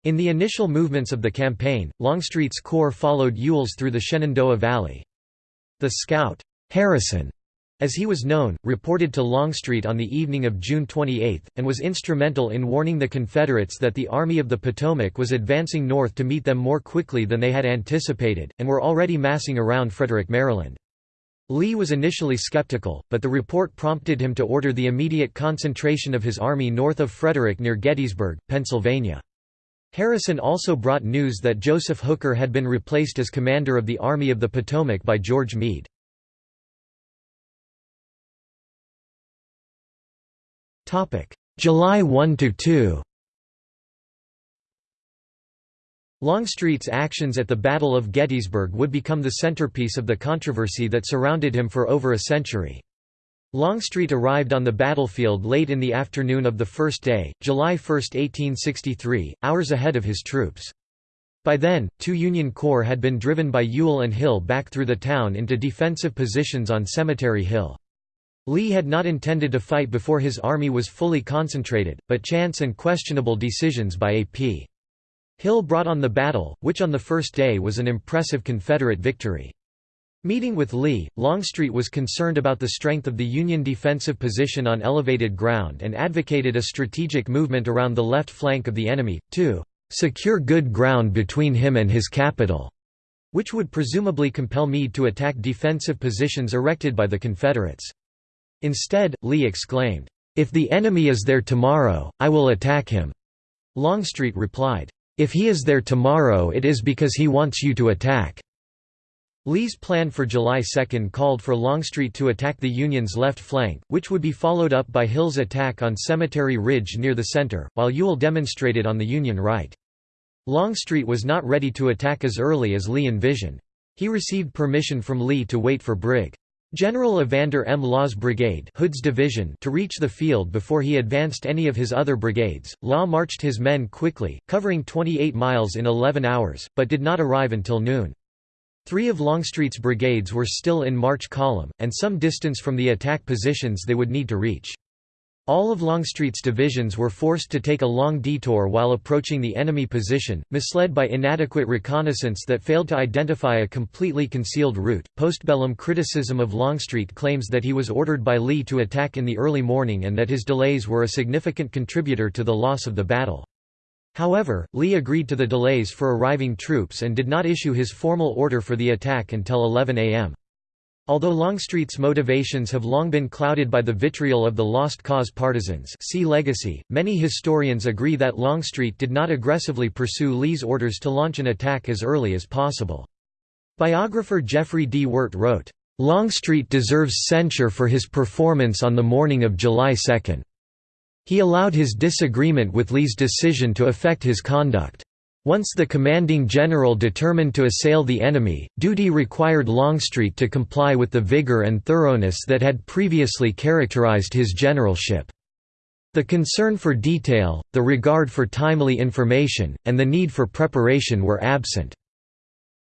Speaker 1: In the initial movements of the campaign, Longstreet's corps followed Ewell's through the Shenandoah Valley. The scout, Harrison, as he was known, reported to Longstreet on the evening of June 28, and was instrumental in warning the Confederates that the Army of the Potomac was advancing north to meet them more quickly than they had anticipated, and were already massing around Frederick, Maryland. Lee was initially skeptical, but the report prompted him to order the immediate concentration of his army north of Frederick near Gettysburg, Pennsylvania. Harrison also brought news that Joseph Hooker had been replaced as commander of the Army of the Potomac by George Meade. July 1–2 Longstreet's actions at the Battle of Gettysburg would become the centerpiece of the controversy that surrounded him for over a century. Longstreet arrived on the battlefield late in the afternoon of the first day, July 1, 1863, hours ahead of his troops. By then, two Union corps had been driven by Ewell and Hill back through the town into defensive positions on Cemetery Hill. Lee had not intended to fight before his army was fully concentrated, but chance and questionable decisions by A.P. Hill brought on the battle, which on the first day was an impressive Confederate victory. Meeting with Lee, Longstreet was concerned about the strength of the Union defensive position on elevated ground and advocated a strategic movement around the left flank of the enemy, to "...secure good ground between him and his capital", which would presumably compel Meade to attack defensive positions erected by the Confederates. Instead, Lee exclaimed, "'If the enemy is there tomorrow, I will attack him.' Longstreet replied, "'If he is there tomorrow it is because he wants you to attack.' Lee's plan for July 2 called for Longstreet to attack the Union's left flank, which would be followed up by Hill's attack on Cemetery Ridge near the center, while Ewell demonstrated on the Union right. Longstreet was not ready to attack as early as Lee envisioned. He received permission from Lee to wait for Brig. General Evander M. Law's brigade Hood's division to reach the field before he advanced any of his other brigades, Law marched his men quickly, covering 28 miles in 11 hours, but did not arrive until noon. Three of Longstreet's brigades were still in march column, and some distance from the attack positions they would need to reach. All of Longstreet's divisions were forced to take a long detour while approaching the enemy position, misled by inadequate reconnaissance that failed to identify a completely concealed route. Postbellum criticism of Longstreet claims that he was ordered by Lee to attack in the early morning and that his delays were a significant contributor to the loss of the battle. However, Lee agreed to the delays for arriving troops and did not issue his formal order for the attack until 11 a.m. Although Longstreet's motivations have long been clouded by the vitriol of the Lost Cause partisans see Legacy, many historians agree that Longstreet did not aggressively pursue Lee's orders to launch an attack as early as possible. Biographer Jeffrey D. Wert wrote, "...Longstreet deserves censure for his performance on the morning of July 2. He allowed his disagreement with Lee's decision to affect his conduct. Once the commanding general determined to assail the enemy, duty required Longstreet to comply with the vigor and thoroughness that had previously characterized his generalship. The concern for detail, the regard for timely information, and the need for preparation were absent.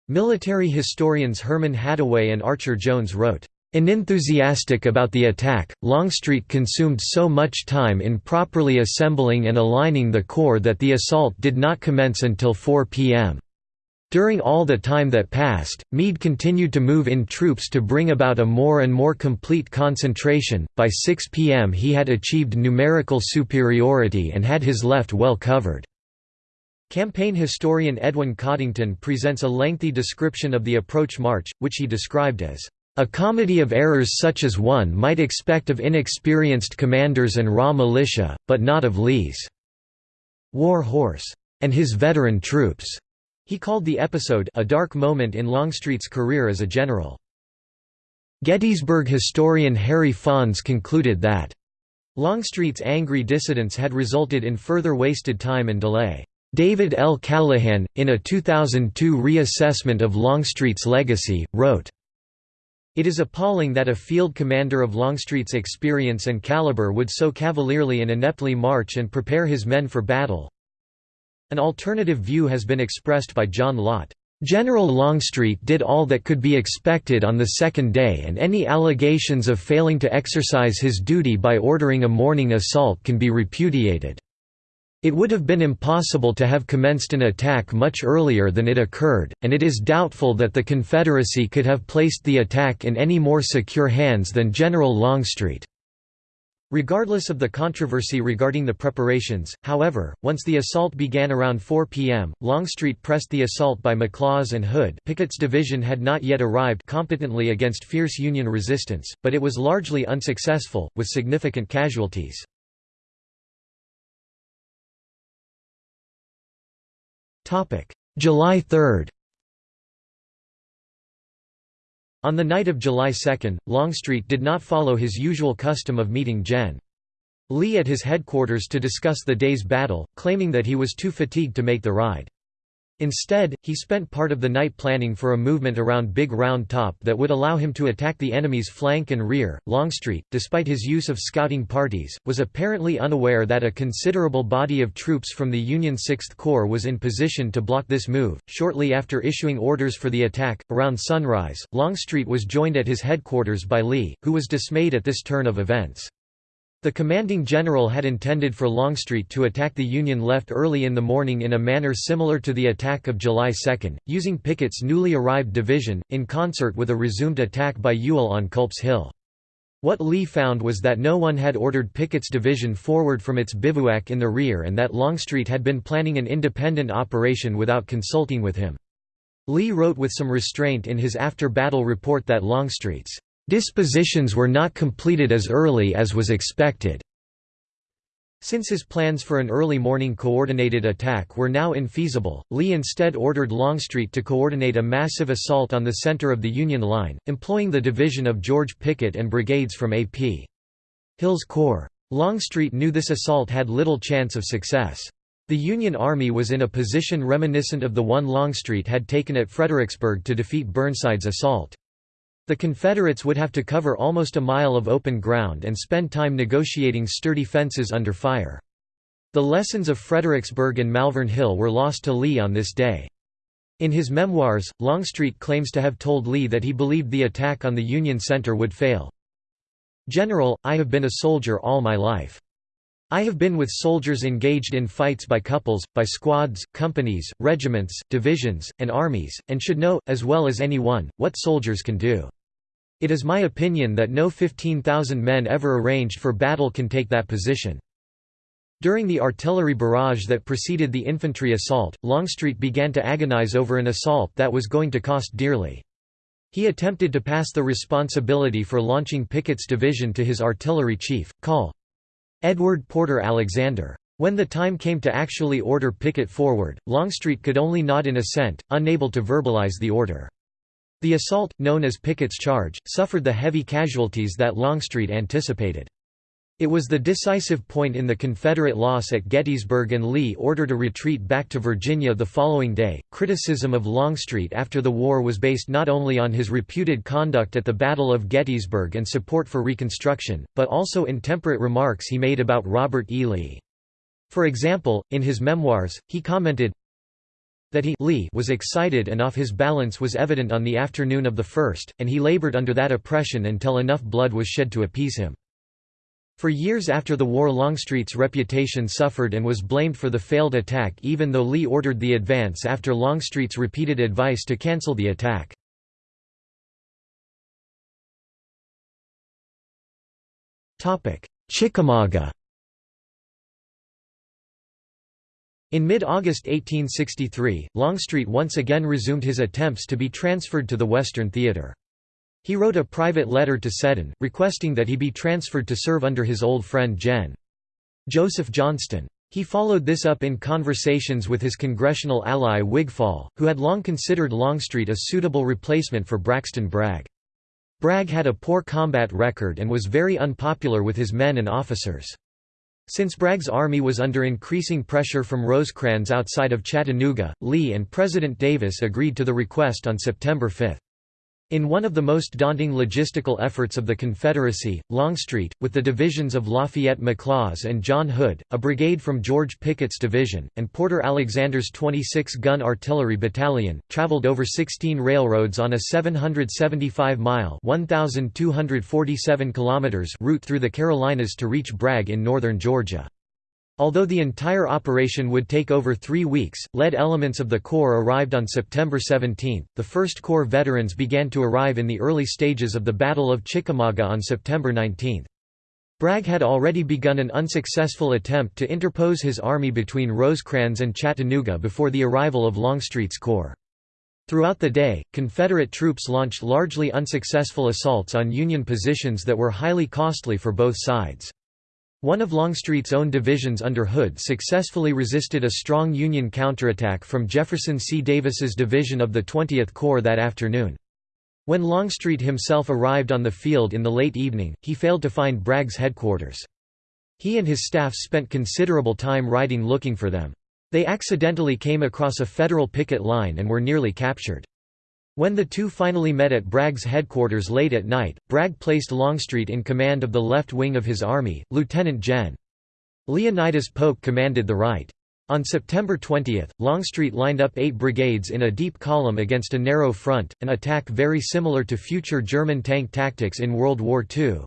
Speaker 1: Military historians Herman Hattaway and Archer Jones wrote, Unenthusiastic about the attack, Longstreet consumed so much time in properly assembling and aligning the corps that the assault did not commence until 4 p.m. During all the time that passed, Meade continued to move in troops to bring about a more and more complete concentration. By 6 p.m., he had achieved numerical superiority and had his left well covered. Campaign historian Edwin Coddington presents a lengthy description of the approach march, which he described as a comedy of errors such as one might expect of inexperienced commanders and raw militia, but not of Lee's war horse and his veteran troops. He called the episode a dark moment in Longstreet's career as a general. Gettysburg historian Harry Pfanz concluded that Longstreet's angry dissidents had resulted in further wasted time and delay. David L. Callihan, in a 2002 reassessment of Longstreet's legacy, wrote, it is appalling that a field commander of Longstreet's experience and caliber would so cavalierly and ineptly march and prepare his men for battle. An alternative view has been expressed by John Lott. General Longstreet did all that could be expected on the second day and any allegations of failing to exercise his duty by ordering a morning assault can be repudiated. It would have been impossible to have commenced an attack much earlier than it occurred, and it is doubtful that the Confederacy could have placed the attack in any more secure hands than General Longstreet. Regardless of the controversy regarding the preparations, however, once the assault began around 4 p.m., Longstreet pressed the assault by McLaws and Hood Pickett's division had not yet arrived competently against fierce Union resistance, but it was largely unsuccessful, with significant casualties. July 3 On the night of July 2, Longstreet did not follow his usual custom of meeting Gen. Lee at his headquarters to discuss the day's battle, claiming that he was too fatigued to make the ride. Instead, he spent part of the night planning for a movement around Big Round Top that would allow him to attack the enemy's flank and rear. Longstreet, despite his use of scouting parties, was apparently unaware that a considerable body of troops from the Union 6th Corps was in position to block this move. Shortly after issuing orders for the attack, around sunrise, Longstreet was joined at his headquarters by Lee, who was dismayed at this turn of events. The commanding general had intended for Longstreet to attack the Union left early in the morning in a manner similar to the attack of July 2, using Pickett's newly arrived division, in concert with a resumed attack by Ewell on Culp's Hill. What Lee found was that no one had ordered Pickett's division forward from its bivouac in the rear and that Longstreet had been planning an independent operation without consulting with him. Lee wrote with some restraint in his after-battle report that Longstreet's Dispositions were not completed as early as was expected. Since his plans for an early morning coordinated attack were now infeasible, Lee instead ordered Longstreet to coordinate a massive assault on the center of the Union line, employing the division of George Pickett and brigades from A.P. Hill's Corps. Longstreet knew this assault had little chance of success. The Union Army was in a position reminiscent of the one Longstreet had taken at Fredericksburg to defeat Burnside's assault. The Confederates would have to cover almost a mile of open ground and spend time negotiating sturdy fences under fire. The lessons of Fredericksburg and Malvern Hill were lost to Lee on this day. In his memoirs, Longstreet claims to have told Lee that he believed the attack on the Union Center would fail. General, I have been a soldier all my life. I have been with soldiers engaged in fights by couples, by squads, companies, regiments, divisions, and armies, and should know, as well as any one, what soldiers can do. It is my opinion that no 15,000 men ever arranged for battle can take that position. During the artillery barrage that preceded the infantry assault, Longstreet began to agonize over an assault that was going to cost dearly. He attempted to pass the responsibility for launching Pickett's division to his artillery chief, Col. Edward Porter Alexander. When the time came to actually order Pickett forward, Longstreet could only nod in assent, unable to verbalize the order. The assault, known as Pickett's Charge, suffered the heavy casualties that Longstreet anticipated. It was the decisive point in the Confederate loss at Gettysburg and Lee ordered a retreat back to Virginia the following day. Criticism of Longstreet after the war was based not only on his reputed conduct at the Battle of Gettysburg and support for Reconstruction, but also intemperate remarks he made about Robert E. Lee. For example, in his memoirs, he commented, that he Lee was excited and off his balance was evident on the afternoon of the 1st, and he labored under that oppression until enough blood was shed to appease him. For years after the war Longstreet's reputation suffered and was blamed for the failed attack even though Lee ordered the advance after Longstreet's repeated advice to cancel the attack. Chickamauga In mid-August 1863, Longstreet once again resumed his attempts to be transferred to the Western Theater. He wrote a private letter to Seddon, requesting that he be transferred to serve under his old friend Gen. Joseph Johnston. He followed this up in conversations with his congressional ally Wigfall, who had long considered Longstreet a suitable replacement for Braxton Bragg. Bragg had a poor combat record and was very unpopular with his men and officers. Since Bragg's army was under increasing pressure from Rosecrans outside of Chattanooga, Lee and President Davis agreed to the request on September 5. In one of the most daunting logistical efforts of the Confederacy, Longstreet, with the divisions of Lafayette McLaws and John Hood, a brigade from George Pickett's division, and Porter Alexander's 26-gun artillery battalion, traveled over 16 railroads on a 775-mile route through the Carolinas to reach Bragg in northern Georgia. Although the entire operation would take over three weeks, lead elements of the Corps arrived on September 17. The 1st Corps veterans began to arrive in the early stages of the Battle of Chickamauga on September 19. Bragg had already begun an unsuccessful attempt to interpose his army between Rosecrans and Chattanooga before the arrival of Longstreet's corps. Throughout the day, Confederate troops launched largely unsuccessful assaults on Union positions that were highly costly for both sides. One of Longstreet's own divisions under Hood successfully resisted a strong Union counterattack from Jefferson C. Davis's division of the 20th Corps that afternoon. When Longstreet himself arrived on the field in the late evening, he failed to find Bragg's headquarters. He and his staff spent considerable time riding looking for them. They accidentally came across a Federal picket line and were nearly captured. When the two finally met at Bragg's headquarters late at night, Bragg placed Longstreet in command of the left wing of his army, Lieutenant Gen. Leonidas Polk commanded the right. On September 20, Longstreet lined up eight brigades in a deep column against a narrow front, an attack very similar to future German tank tactics in World War II.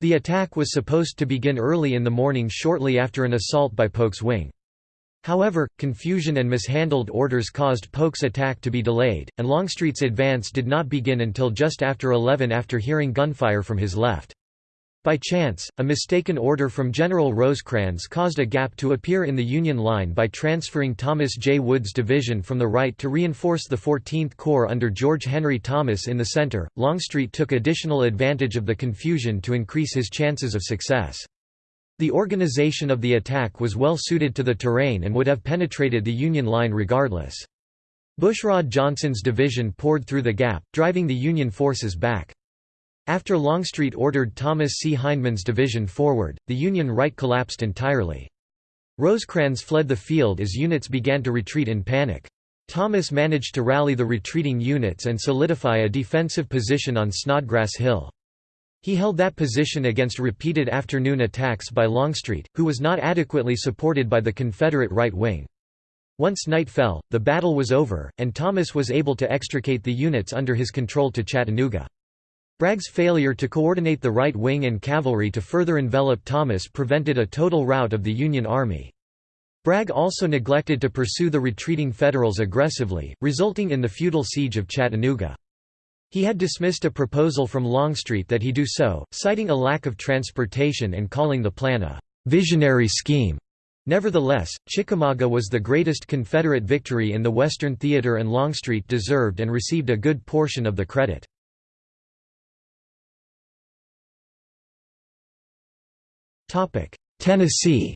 Speaker 1: The attack was supposed to begin early in the morning shortly after an assault by Polk's wing. However, confusion and mishandled orders caused Polk's attack to be delayed, and Longstreet's advance did not begin until just after 11 after hearing gunfire from his left. By chance, a mistaken order from General Rosecrans caused a gap to appear in the Union line by transferring Thomas J. Wood's division from the right to reinforce the 14th Corps under George Henry Thomas in the center. Longstreet took additional advantage of the confusion to increase his chances of success. The organization of the attack was well suited to the terrain and would have penetrated the Union line regardless. Bushrod Johnson's division poured through the gap, driving the Union forces back. After Longstreet ordered Thomas C. Hindman's division forward, the Union right collapsed entirely. Rosecrans fled the field as units began to retreat in panic. Thomas managed to rally the retreating units and solidify a defensive position on Snodgrass Hill. He held that position against repeated afternoon attacks by Longstreet, who was not adequately supported by the Confederate right wing. Once night fell, the battle was over, and Thomas was able to extricate the units under his control to Chattanooga. Bragg's failure to coordinate the right wing and cavalry to further envelop Thomas prevented a total rout of the Union Army. Bragg also neglected to pursue the retreating Federals aggressively, resulting in the futile siege of Chattanooga. He had dismissed a proposal from Longstreet that he do so, citing a lack of transportation and calling the plan a «visionary scheme». Nevertheless, Chickamauga was the greatest Confederate victory in the Western Theater and Longstreet deserved and received a good portion of the credit. Tennessee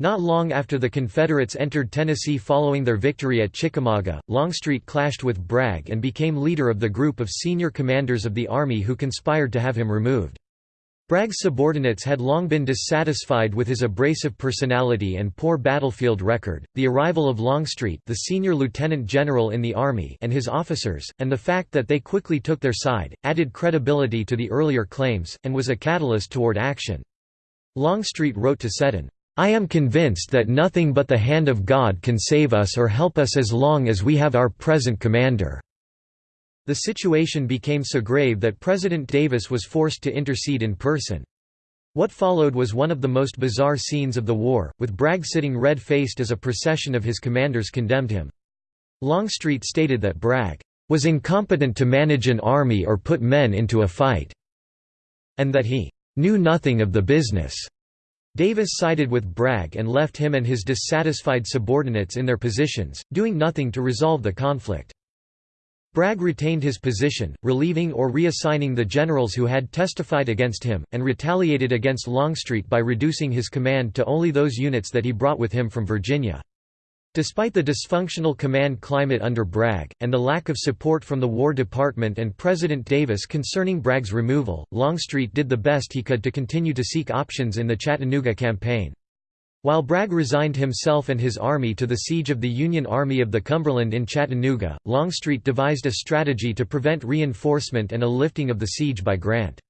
Speaker 1: Not long after the Confederates entered Tennessee following their victory at Chickamauga, Longstreet clashed with Bragg and became leader of the group of senior commanders of the Army who conspired to have him removed. Bragg's subordinates had long been dissatisfied with his abrasive personality and poor battlefield record. The arrival of Longstreet, the senior lieutenant general in the army, and his officers, and the fact that they quickly took their side, added credibility to the earlier claims and was a catalyst toward action. Longstreet wrote to Seddon, "I am convinced that nothing but the hand of God can save us or help us as long as we have our present commander." The situation became so grave that President Davis was forced to intercede in person. What followed was one of the most bizarre scenes of the war, with Bragg sitting red-faced as a procession of his commanders condemned him. Longstreet stated that Bragg was incompetent to manage an army or put men into a fight, and that he knew nothing of the business. Davis sided with Bragg and left him and his dissatisfied subordinates in their positions, doing nothing to resolve the conflict. Bragg retained his position, relieving or reassigning the generals who had testified against him, and retaliated against Longstreet by reducing his command to only those units that he brought with him from Virginia. Despite the dysfunctional command climate under Bragg, and the lack of support from the War Department and President Davis concerning Bragg's removal, Longstreet did the best he could to continue to seek options in the Chattanooga campaign. While Bragg resigned himself and his army to the siege of the Union Army of the Cumberland in Chattanooga, Longstreet devised a strategy to prevent reinforcement and a lifting of the siege by Grant.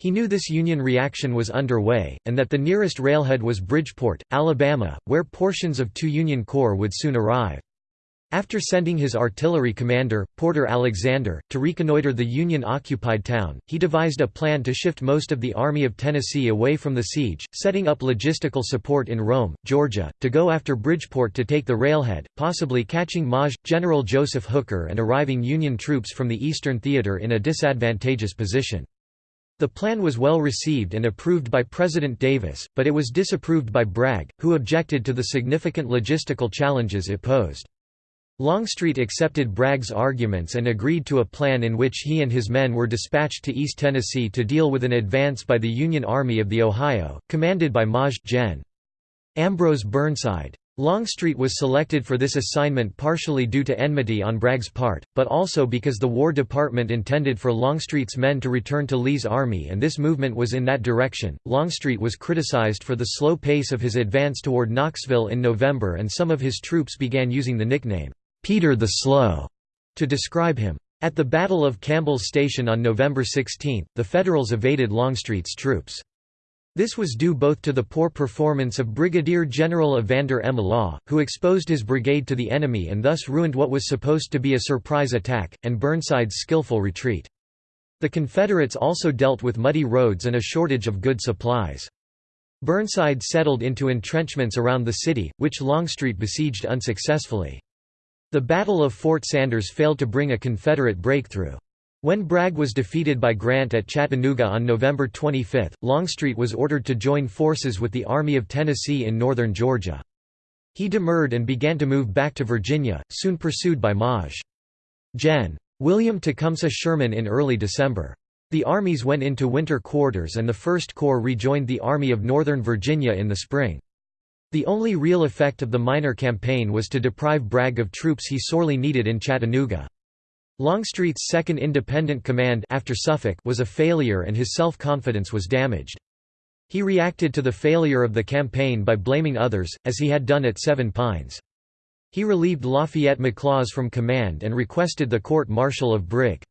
Speaker 1: He knew this Union reaction was underway, and that the nearest railhead was Bridgeport, Alabama, where portions of two Union corps would soon arrive. After sending his artillery commander, Porter Alexander, to reconnoiter the Union-occupied town, he devised a plan to shift most of the Army of Tennessee away from the siege, setting up logistical support in Rome, Georgia, to go after Bridgeport to take the railhead, possibly catching Maj. General Joseph Hooker and arriving Union troops from the Eastern Theater in a disadvantageous position. The plan was well received and approved by President Davis, but it was disapproved by Bragg, who objected to the significant logistical challenges it posed. Longstreet accepted Bragg's arguments and agreed to a plan in which he and his men were dispatched to East Tennessee to deal with an advance by the Union Army of the Ohio, commanded by Maj. Gen. Ambrose Burnside. Longstreet was selected for this assignment partially due to enmity on Bragg's part, but also because the War Department intended for Longstreet's men to return to Lee's army and this movement was in that direction. Longstreet was criticized for the slow pace of his advance toward Knoxville in November and some of his troops began using the nickname, Peter the Slow, to describe him. At the Battle of Campbell's Station on November 16, the Federals evaded Longstreet's troops. This was due both to the poor performance of Brigadier General Evander M. Law, who exposed his brigade to the enemy and thus ruined what was supposed to be a surprise attack, and Burnside's skillful retreat. The Confederates also dealt with muddy roads and a shortage of good supplies. Burnside settled into entrenchments around the city, which Longstreet besieged unsuccessfully. The Battle of Fort Sanders failed to bring a Confederate breakthrough. When Bragg was defeated by Grant at Chattanooga on November 25, Longstreet was ordered to join forces with the Army of Tennessee in northern Georgia. He demurred and began to move back to Virginia, soon pursued by Maj. Gen. William Tecumseh Sherman in early December. The armies went into winter quarters and the First Corps rejoined the Army of Northern Virginia in the spring. The only real effect of the minor campaign was to deprive Bragg of troops he sorely needed in Chattanooga. Longstreet's second independent command after Suffolk was a failure and his self-confidence was damaged. He reacted to the failure of the campaign by blaming others, as he had done at Seven Pines. He relieved Lafayette McLaws from command and requested the court-martial of Brig.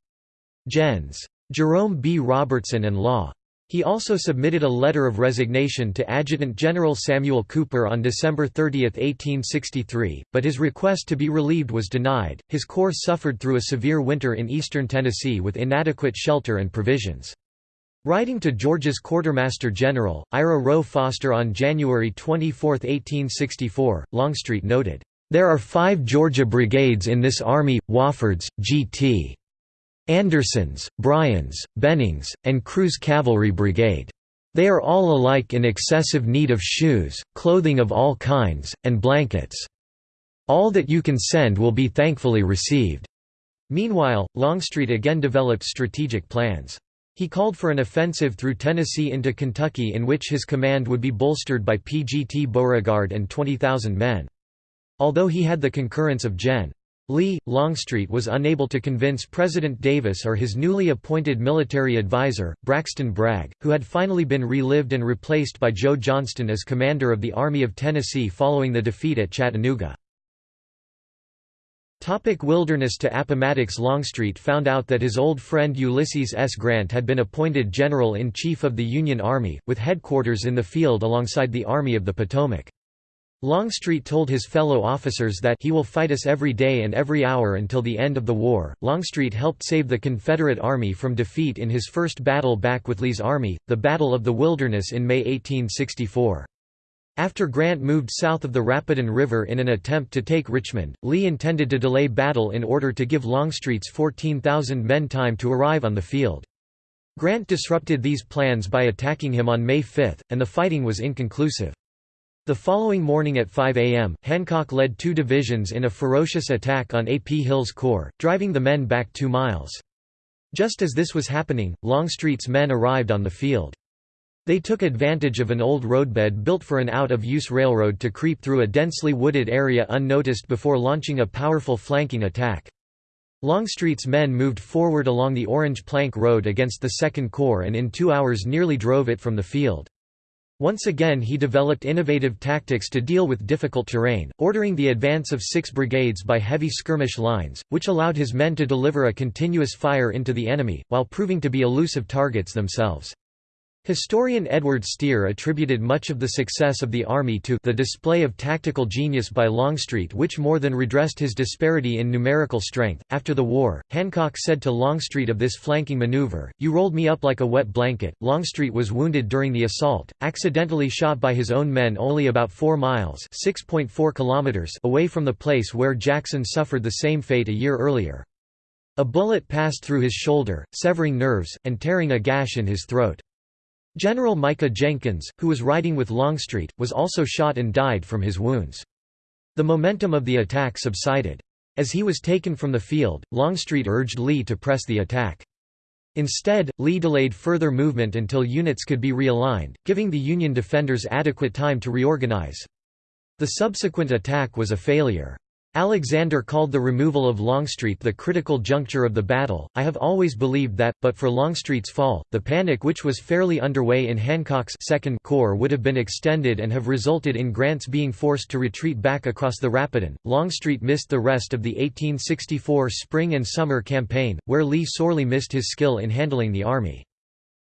Speaker 1: Gens. Jerome B. Robertson and Law. He also submitted a letter of resignation to Adjutant General Samuel Cooper on December 30, 1863, but his request to be relieved was denied. His corps suffered through a severe winter in eastern Tennessee with inadequate shelter and provisions. Writing to Georgia's Quartermaster General, Ira Roe Foster on January 24, 1864, Longstreet noted, "...there are five Georgia brigades in this army, Wofford's, G.T. Anderson's, Bryan's, Benning's, and Crew's Cavalry Brigade. They are all alike in excessive need of shoes, clothing of all kinds, and blankets. All that you can send will be thankfully received." Meanwhile, Longstreet again developed strategic plans. He called for an offensive through Tennessee into Kentucky in which his command would be bolstered by P.G.T. Beauregard and 20,000 men. Although he had the concurrence of Gen. Lee, Longstreet was unable to convince President Davis or his newly appointed military advisor, Braxton Bragg, who had finally been relived and replaced by Joe Johnston as commander of the Army of Tennessee following the defeat at Chattanooga. Topic wilderness To Appomattox Longstreet found out that his old friend Ulysses S. Grant had been appointed General-in-Chief of the Union Army, with headquarters in the field alongside the Army of the Potomac. Longstreet told his fellow officers that he will fight us every day and every hour until the end of the war. Longstreet helped save the Confederate Army from defeat in his first battle back with Lee's army, the Battle of the Wilderness in May 1864. After Grant moved south of the Rapidan River in an attempt to take Richmond, Lee intended to delay battle in order to give Longstreet's 14,000 men time to arrive on the field. Grant disrupted these plans by attacking him on May 5, and the fighting was inconclusive. The following morning at 5 a.m., Hancock led two divisions in a ferocious attack on A. P. Hill's corps, driving the men back two miles. Just as this was happening, Longstreet's men arrived on the field. They took advantage of an old roadbed built for an out-of-use railroad to creep through a densely wooded area unnoticed before launching a powerful flanking attack. Longstreet's men moved forward along the Orange Plank Road against the Second Corps and in two hours nearly drove it from the field. Once again he developed innovative tactics to deal with difficult terrain, ordering the advance of six brigades by heavy skirmish lines, which allowed his men to deliver a continuous fire into the enemy, while proving to be elusive targets themselves. Historian Edward Steere attributed much of the success of the Army to the display of tactical genius by Longstreet which more than redressed his disparity in numerical strength. After the war, Hancock said to Longstreet of this flanking maneuver, You rolled me up like a wet blanket. Longstreet was wounded during the assault, accidentally shot by his own men only about 4 miles kilometers away from the place where Jackson suffered the same fate a year earlier. A bullet passed through his shoulder, severing nerves, and tearing a gash in his throat. General Micah Jenkins, who was riding with Longstreet, was also shot and died from his wounds. The momentum of the attack subsided. As he was taken from the field, Longstreet urged Lee to press the attack. Instead, Lee delayed further movement until units could be realigned, giving the Union defenders adequate time to reorganize. The subsequent attack was a failure. Alexander called the removal of Longstreet the critical juncture of the battle. I have always believed that, but for Longstreet's fall, the panic which was fairly underway in Hancock's Second Corps would have been extended and have resulted in Grant's being forced to retreat back across the Rapidan. Longstreet missed the rest of the 1864 spring and summer campaign, where Lee sorely missed his skill in handling the army.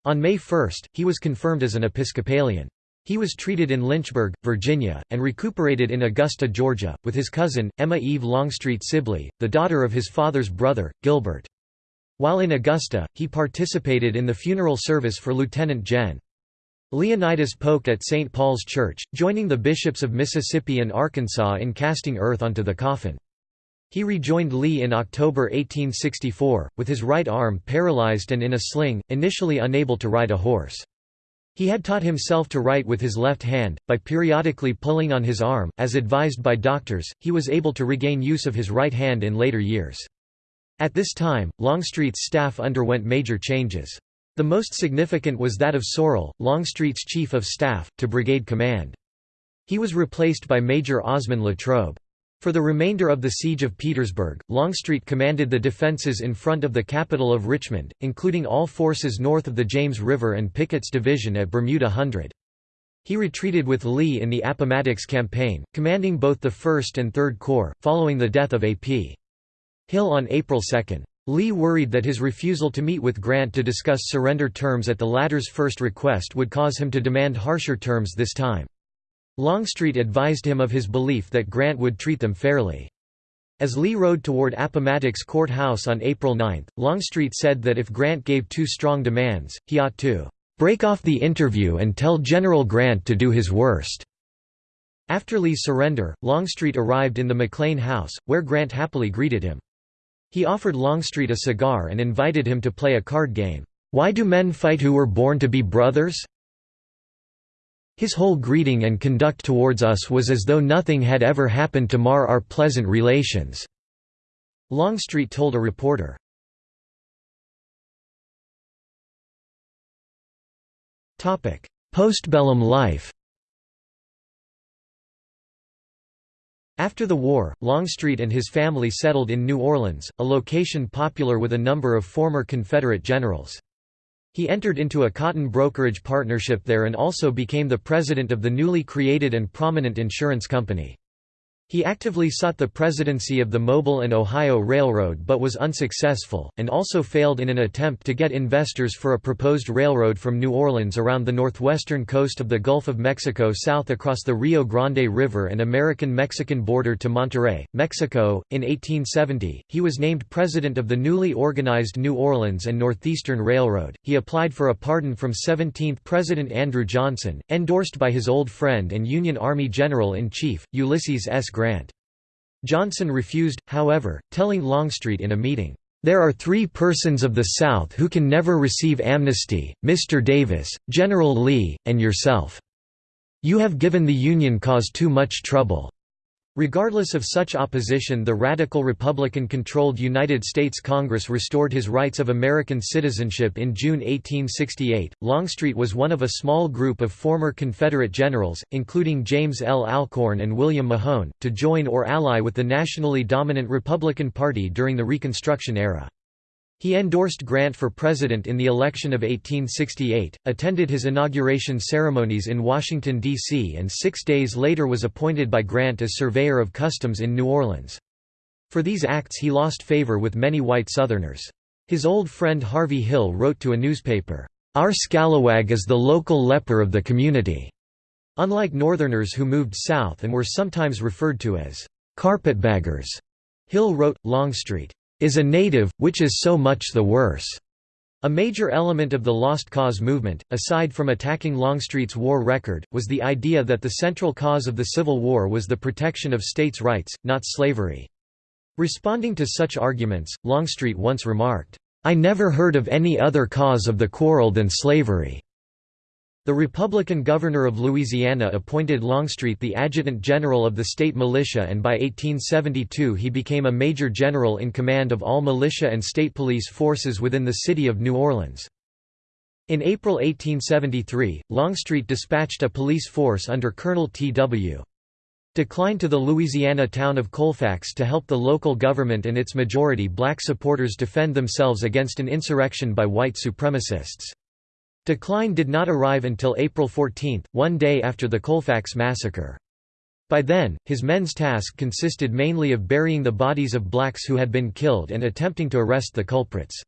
Speaker 1: On May 1, he was confirmed as an Episcopalian. He was treated in Lynchburg, Virginia, and recuperated in Augusta, Georgia, with his cousin, Emma Eve Longstreet Sibley, the daughter of his father's brother, Gilbert. While in Augusta, he participated in the funeral service for Lieutenant Gen. Leonidas Polk at St. Paul's Church, joining the bishops of Mississippi and Arkansas in casting earth onto the coffin. He rejoined Lee in October 1864, with his right arm paralyzed and in a sling, initially unable to ride a horse. He had taught himself to write with his left hand, by periodically pulling on his arm, as advised by doctors, he was able to regain use of his right hand in later years. At this time, Longstreet's staff underwent major changes. The most significant was that of Sorrel, Longstreet's chief of staff, to brigade command. He was replaced by Major Osman Latrobe. For the remainder of the siege of Petersburg, Longstreet commanded the defenses in front of the capital of Richmond, including all forces north of the James River and Pickett's division at Bermuda Hundred. He retreated with Lee in the Appomattox campaign, commanding both the 1st and 3rd Corps, following the death of A.P. Hill on April 2. Lee worried that his refusal to meet with Grant to discuss surrender terms at the latter's first request would cause him to demand harsher terms this time. Longstreet advised him of his belief that Grant would treat them fairly. As Lee rode toward Appomattox Court House on April 9, Longstreet said that if Grant gave too strong demands, he ought to "...break off the interview and tell General Grant to do his worst." After Lee's surrender, Longstreet arrived in the McLean House, where Grant happily greeted him. He offered Longstreet a cigar and invited him to play a card game. Why do men fight who were born to be brothers? His whole greeting and conduct towards us was as though nothing had ever happened to mar our pleasant relations." Longstreet told a reporter. Postbellum life After the war, Longstreet and his family settled in New Orleans, a location popular with a number of former Confederate generals. He entered into a cotton brokerage partnership there and also became the president of the newly created and prominent insurance company. He actively sought the presidency of the Mobile and Ohio Railroad but was unsuccessful, and also failed in an attempt to get investors for a proposed railroad from New Orleans around the northwestern coast of the Gulf of Mexico south across the Rio Grande River and American-Mexican border to Monterrey, Mexico. In 1870, he was named president of the newly organized New Orleans and Northeastern Railroad. He applied for a pardon from 17th President Andrew Johnson, endorsed by his old friend and Union Army General-in-Chief, Ulysses S. Grant. Johnson refused, however, telling Longstreet in a meeting, "...there are three persons of the South who can never receive amnesty, Mr. Davis, General Lee, and yourself. You have given the Union cause too much trouble. Regardless of such opposition the radical Republican-controlled United States Congress restored his rights of American citizenship in June 1868. Longstreet was one of a small group of former Confederate generals, including James L. Alcorn and William Mahone, to join or ally with the nationally dominant Republican Party during the Reconstruction era. He endorsed Grant for president in the election of 1868, attended his inauguration ceremonies in Washington, D.C. and six days later was appointed by Grant as Surveyor of Customs in New Orleans. For these acts he lost favor with many white Southerners. His old friend Harvey Hill wrote to a newspaper, "'Our scalawag is the local leper of the community." Unlike Northerners who moved south and were sometimes referred to as "'carpetbaggers'", Hill wrote, Longstreet is a native, which is so much the worse. A major element of the Lost Cause movement, aside from attacking Longstreet's war record, was the idea that the central cause of the Civil War was the protection of states' rights, not slavery. Responding to such arguments, Longstreet once remarked, "'I never heard of any other cause of the quarrel than slavery.' The Republican governor of Louisiana appointed Longstreet the adjutant general of the state militia and by 1872 he became a major general in command of all militia and state police forces within the city of New Orleans. In April 1873, Longstreet dispatched a police force under Colonel T.W. DeKlyne to the Louisiana town of Colfax to help the local government and its majority black supporters defend themselves against an insurrection by white supremacists. DeKlyne did not arrive until April 14, one day after the Colfax massacre. By then, his men's task consisted mainly of burying the bodies of blacks who had been killed and attempting to arrest the culprits.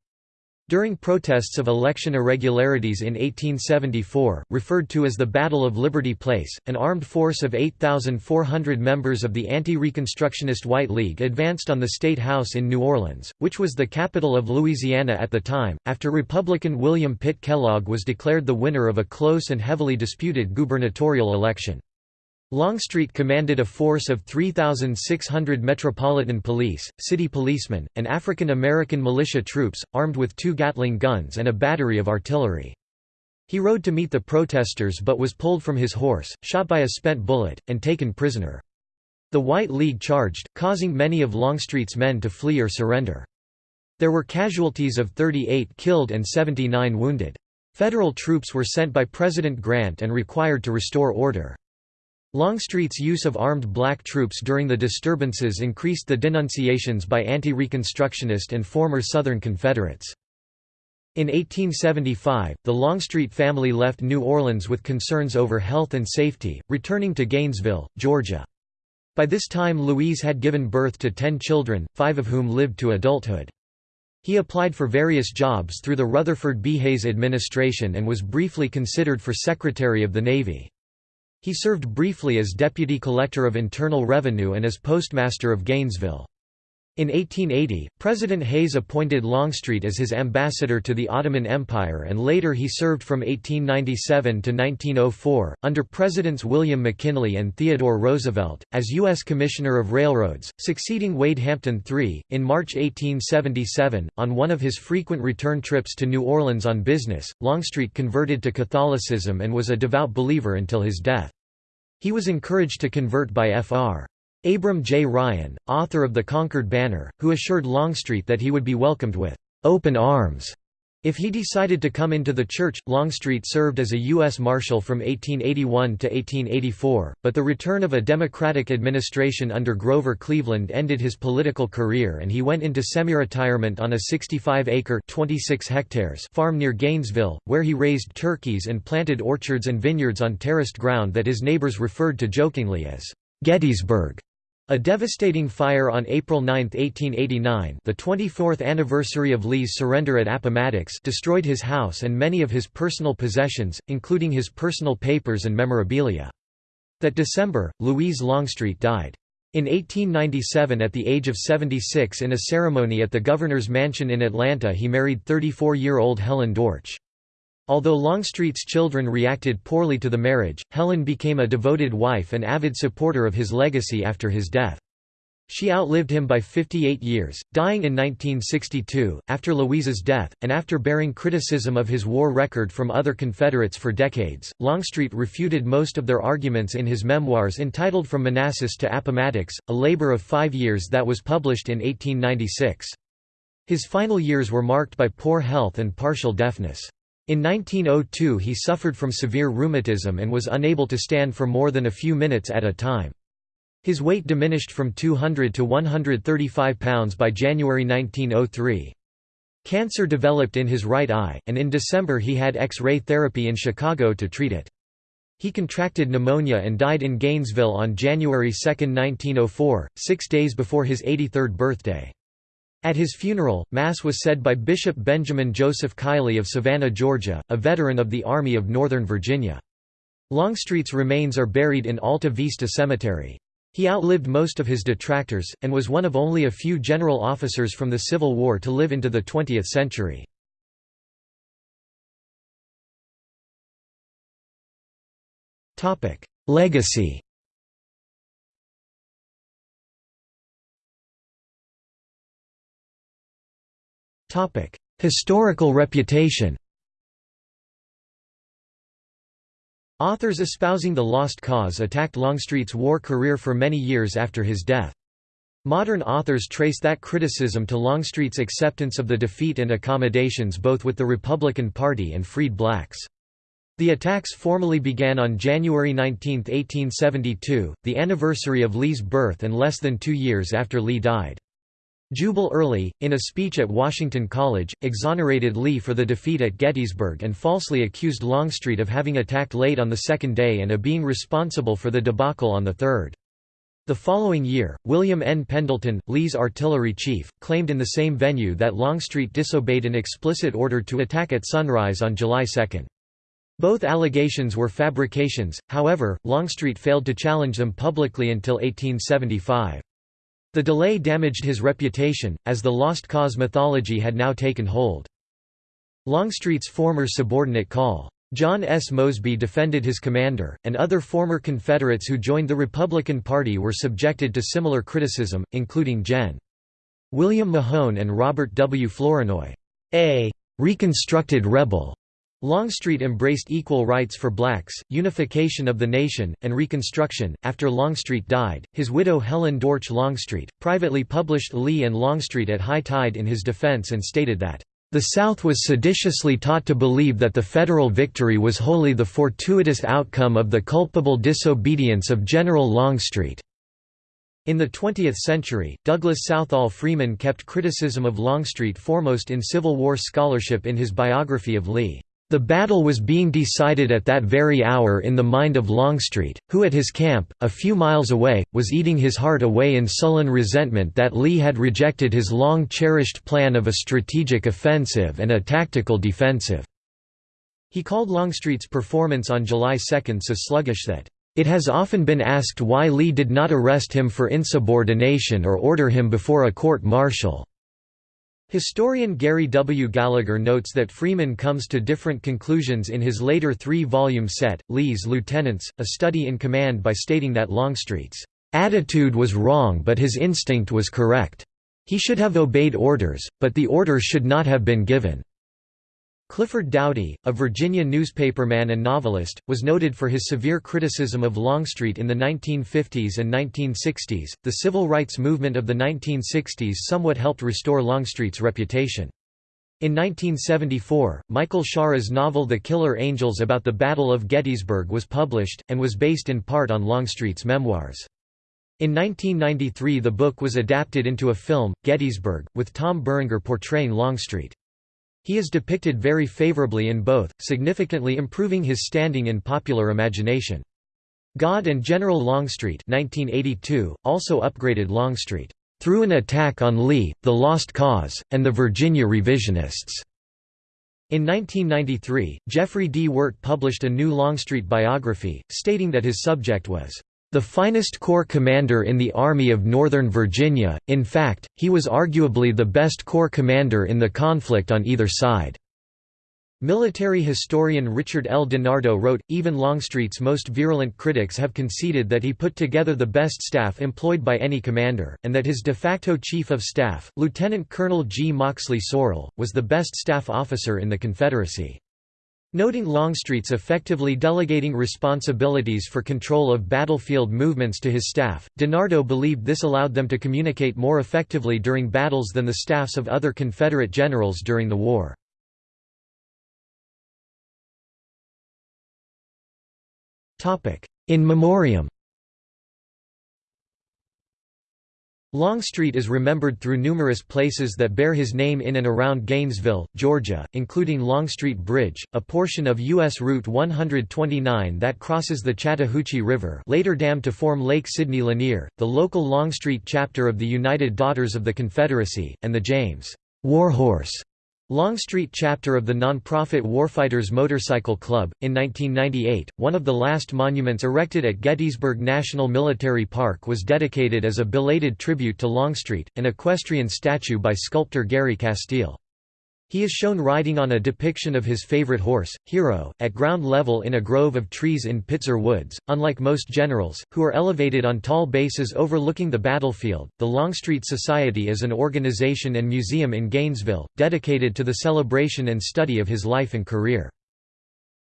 Speaker 1: During protests of election irregularities in 1874, referred to as the Battle of Liberty Place, an armed force of 8,400 members of the anti-Reconstructionist White League advanced on the State House in New Orleans, which was the capital of Louisiana at the time, after Republican William Pitt Kellogg was declared the winner of a close and heavily disputed gubernatorial election. Longstreet commanded a force of 3,600 Metropolitan Police, city policemen, and African American militia troops, armed with two Gatling guns and a battery of artillery. He rode to meet the protesters but was pulled from his horse, shot by a spent bullet, and taken prisoner. The White League charged, causing many of Longstreet's men to flee or surrender. There were casualties of 38 killed and 79 wounded. Federal troops were sent by President Grant and required to restore order. Longstreet's use of armed black troops during the disturbances increased the denunciations by anti-Reconstructionist and former Southern Confederates. In 1875, the Longstreet family left New Orleans with concerns over health and safety, returning to Gainesville, Georgia. By this time Louise had given birth to ten children, five of whom lived to adulthood. He applied for various jobs through the Rutherford B. Hayes administration and was briefly considered for Secretary of the Navy. He served briefly as Deputy Collector of Internal Revenue and as Postmaster of Gainesville. In 1880, President Hayes appointed Longstreet as his ambassador to the Ottoman Empire and later he served from 1897 to 1904, under Presidents William McKinley and Theodore Roosevelt, as U.S. Commissioner of Railroads, succeeding Wade Hampton III. In March 1877, on one of his frequent return trips to New Orleans on business, Longstreet converted to Catholicism and was a devout believer until his death. He was encouraged to convert by Fr. Abram J. Ryan, author of The Conquered Banner, who assured Longstreet that he would be welcomed with open arms if he decided to come into the church. Longstreet served as a U.S. Marshal from 1881 to 1884, but the return of a Democratic administration under Grover Cleveland ended his political career and he went into semi-retirement on a 65-acre farm near Gainesville, where he raised turkeys and planted orchards and vineyards on terraced ground that his neighbors referred to jokingly as Gettysburg. A devastating fire on April 9, 1889 the 24th anniversary of Lee's surrender at Appomattox destroyed his house and many of his personal possessions, including his personal papers and memorabilia. That December, Louise Longstreet died. In 1897 at the age of 76 in a ceremony at the governor's mansion in Atlanta he married 34-year-old Helen Dortch. Although Longstreet's children reacted poorly to the marriage, Helen became a devoted wife and avid supporter of his legacy after his death. She outlived him by 58 years, dying in 1962, after Louise's death, and after bearing criticism of his war record from other Confederates for decades. Longstreet refuted most of their arguments in his memoirs entitled From Manassas to Appomattox, a labor of five years that was published in 1896. His final years were marked by poor health and partial deafness. In 1902 he suffered from severe rheumatism and was unable to stand for more than a few minutes at a time. His weight diminished from 200 to 135 pounds by January 1903. Cancer developed in his right eye, and in December he had X-ray therapy in Chicago to treat it. He contracted pneumonia and died in Gainesville on January 2, 1904, six days before his 83rd birthday. At his funeral, Mass was said by Bishop Benjamin Joseph Keiley of Savannah, Georgia, a veteran of the Army of Northern Virginia. Longstreet's remains are buried in Alta Vista Cemetery. He outlived most of his detractors, and was one of only a few general officers from the Civil War to live into the 20th century. Legacy Topic: Historical reputation. Authors espousing the Lost Cause attacked Longstreet's war career for many years after his death. Modern authors trace that criticism to Longstreet's acceptance of the defeat and accommodations both with the Republican Party and freed blacks. The attacks formally began on January 19, 1872, the anniversary of Lee's birth and less than two years after Lee died. Jubal Early, in a speech at Washington College, exonerated Lee for the defeat at Gettysburg and falsely accused Longstreet of having attacked late on the second day and of being responsible for the debacle on the third. The following year, William N. Pendleton, Lee's artillery chief, claimed in the same venue that Longstreet disobeyed an explicit order to attack at sunrise on July 2. Both allegations were fabrications, however, Longstreet failed to challenge them publicly until 1875. The delay damaged his reputation, as the Lost Cause mythology had now taken hold. Longstreet's former subordinate Col. John S. Mosby defended his commander, and other former Confederates who joined the Republican Party were subjected to similar criticism, including Gen. William Mahone and Robert W. Flournoy. A reconstructed rebel Longstreet embraced equal rights for blacks, unification of the nation, and Reconstruction. After Longstreet died, his widow Helen Dortch Longstreet privately published Lee and Longstreet at high tide in his defense and stated that, The South was seditiously taught to believe that the Federal victory was wholly the fortuitous outcome of the culpable disobedience of General Longstreet. In the 20th century, Douglas Southall Freeman kept criticism of Longstreet foremost in Civil War scholarship in his biography of Lee. The battle was being decided at that very hour in the mind of Longstreet, who at his camp, a few miles away, was eating his heart away in sullen resentment that Lee had rejected his long-cherished plan of a strategic offensive and a tactical defensive. He called Longstreet's performance on July 2 so sluggish that, "...it has often been asked why Lee did not arrest him for insubordination or order him before a court-martial." Historian Gary W. Gallagher notes that Freeman comes to different conclusions in his later three-volume set, Lee's Lieutenants, a study in command by stating that Longstreet's attitude was wrong but his instinct was correct. He should have obeyed orders, but the orders should not have been given. Clifford Dowdey, a Virginia newspaperman and novelist, was noted for his severe criticism of Longstreet in the 1950s and 1960s. The civil rights movement of the 1960s somewhat helped restore Longstreet's reputation. In 1974, Michael Shaara's novel The Killer Angels about the Battle of Gettysburg was published, and was based in part on Longstreet's memoirs. In 1993 the book was adapted into a film, Gettysburg, with Tom Berenger portraying Longstreet. He is depicted very favorably in both, significantly improving his standing in popular imagination. God and General Longstreet 1982, also upgraded Longstreet, "...through an attack on Lee, the Lost Cause, and the Virginia Revisionists." In 1993, Jeffrey D. Wert published a new Longstreet biography, stating that his subject was the finest corps commander in the Army of Northern Virginia, in fact, he was arguably the best corps commander in the conflict on either side. Military historian Richard L. DiNardo wrote, even Longstreet's most virulent critics have conceded that he put together the best staff employed by any commander, and that his de facto chief of staff, Lieutenant Colonel G. Moxley Sorrel, was the best staff officer in the Confederacy. Noting Longstreet's effectively delegating responsibilities for control of battlefield movements to his staff, DiNardo believed this allowed them to communicate more effectively during battles than the staffs of other Confederate generals during the war. In memoriam Longstreet is remembered through numerous places that bear his name in and around Gainesville, Georgia, including Longstreet Bridge, a portion of U.S. Route 129 that crosses the Chattahoochee River later dammed to form Lake Sidney Lanier, the local Longstreet chapter of the United Daughters of the Confederacy, and the James Warhorse Longstreet chapter of the nonprofit Warfighters Motorcycle Club. In 1998, one of the last monuments erected at Gettysburg National Military Park was dedicated as a belated tribute to Longstreet, an equestrian statue by sculptor Gary Casteel. He is shown riding on a depiction of his favorite horse, Hero, at ground level in a grove of trees in Pitzer Woods. Unlike most generals, who are elevated on tall bases overlooking the battlefield, the Longstreet Society is an organization and museum in Gainesville, dedicated to the celebration and study of his life and career.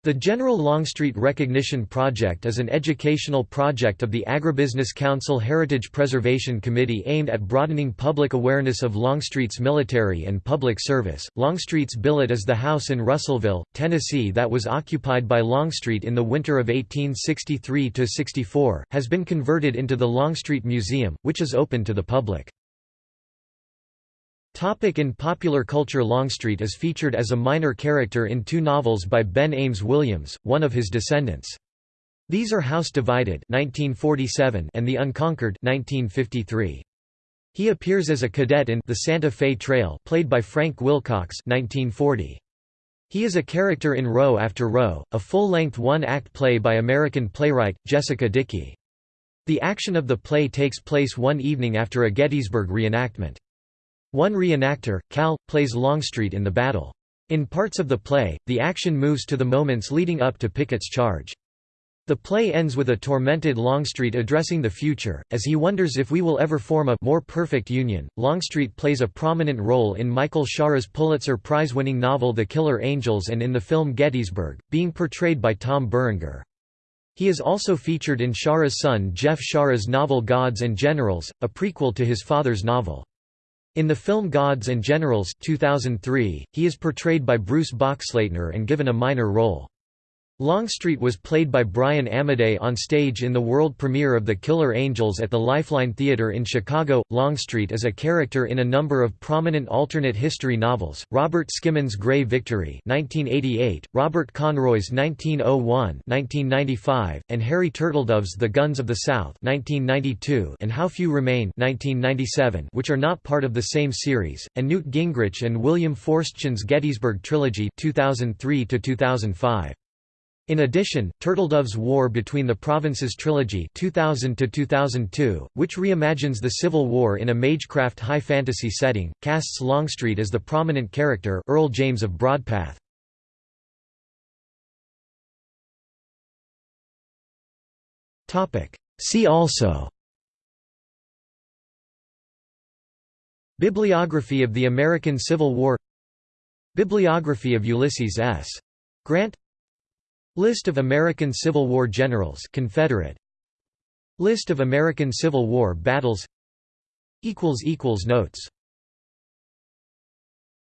Speaker 1: The General Longstreet Recognition Project is an educational project of the Agribusiness Council Heritage Preservation Committee aimed at broadening public awareness of Longstreet's military and public service. Longstreet's billet is the house in Russellville, Tennessee that was occupied by Longstreet in the winter of 1863 to 64, has been converted into the Longstreet Museum, which is open to the public. Topic in popular culture Longstreet is featured as a minor character in two novels by Ben Ames Williams, one of his descendants. These are House Divided 1947 and The Unconquered 1953. He appears as a cadet in The Santa Fe Trail played by Frank Wilcox 1940. He is a character in Row After Row, a full-length one-act play by American playwright, Jessica Dickey. The action of the play takes place one evening after a Gettysburg reenactment. One reenactor, Cal, plays Longstreet in the battle. In parts of the play, the action moves to the moments leading up to Pickett's charge. The play ends with a tormented Longstreet addressing the future, as he wonders if we will ever form a more perfect union. Longstreet plays a prominent role in Michael Shaara's Pulitzer Prize-winning novel The Killer Angels and in the film Gettysburg, being portrayed by Tom Berenger. He is also featured in Shaara's son Jeff Shaara's novel Gods and Generals, a prequel to his father's novel. In the film Gods and Generals 2003, he is portrayed by Bruce Boxleitner and given a minor role. Longstreet was played by Brian Amadei on stage in the world premiere of The Killer Angels at the Lifeline Theatre in Chicago. Longstreet is a character in a number of prominent alternate history novels, Robert Skimin's Grey Victory 1988, Robert Conroy's 1901-1995, and Harry Turtledove's The Guns of the South 1992 and How Few Remain 1997 which are not part of the same series, and Newt Gingrich and William Forstchen's Gettysburg Trilogy 2003 -2005. In addition, Turtledove's War Between the Provinces trilogy 2000 which reimagines the Civil War in a Magecraft high fantasy setting, casts Longstreet as the prominent character Earl James of Broadpath. See also Bibliography of the American Civil War Bibliography of Ulysses S. Grant List of American Civil War generals Confederate. List of American Civil War battles. Notes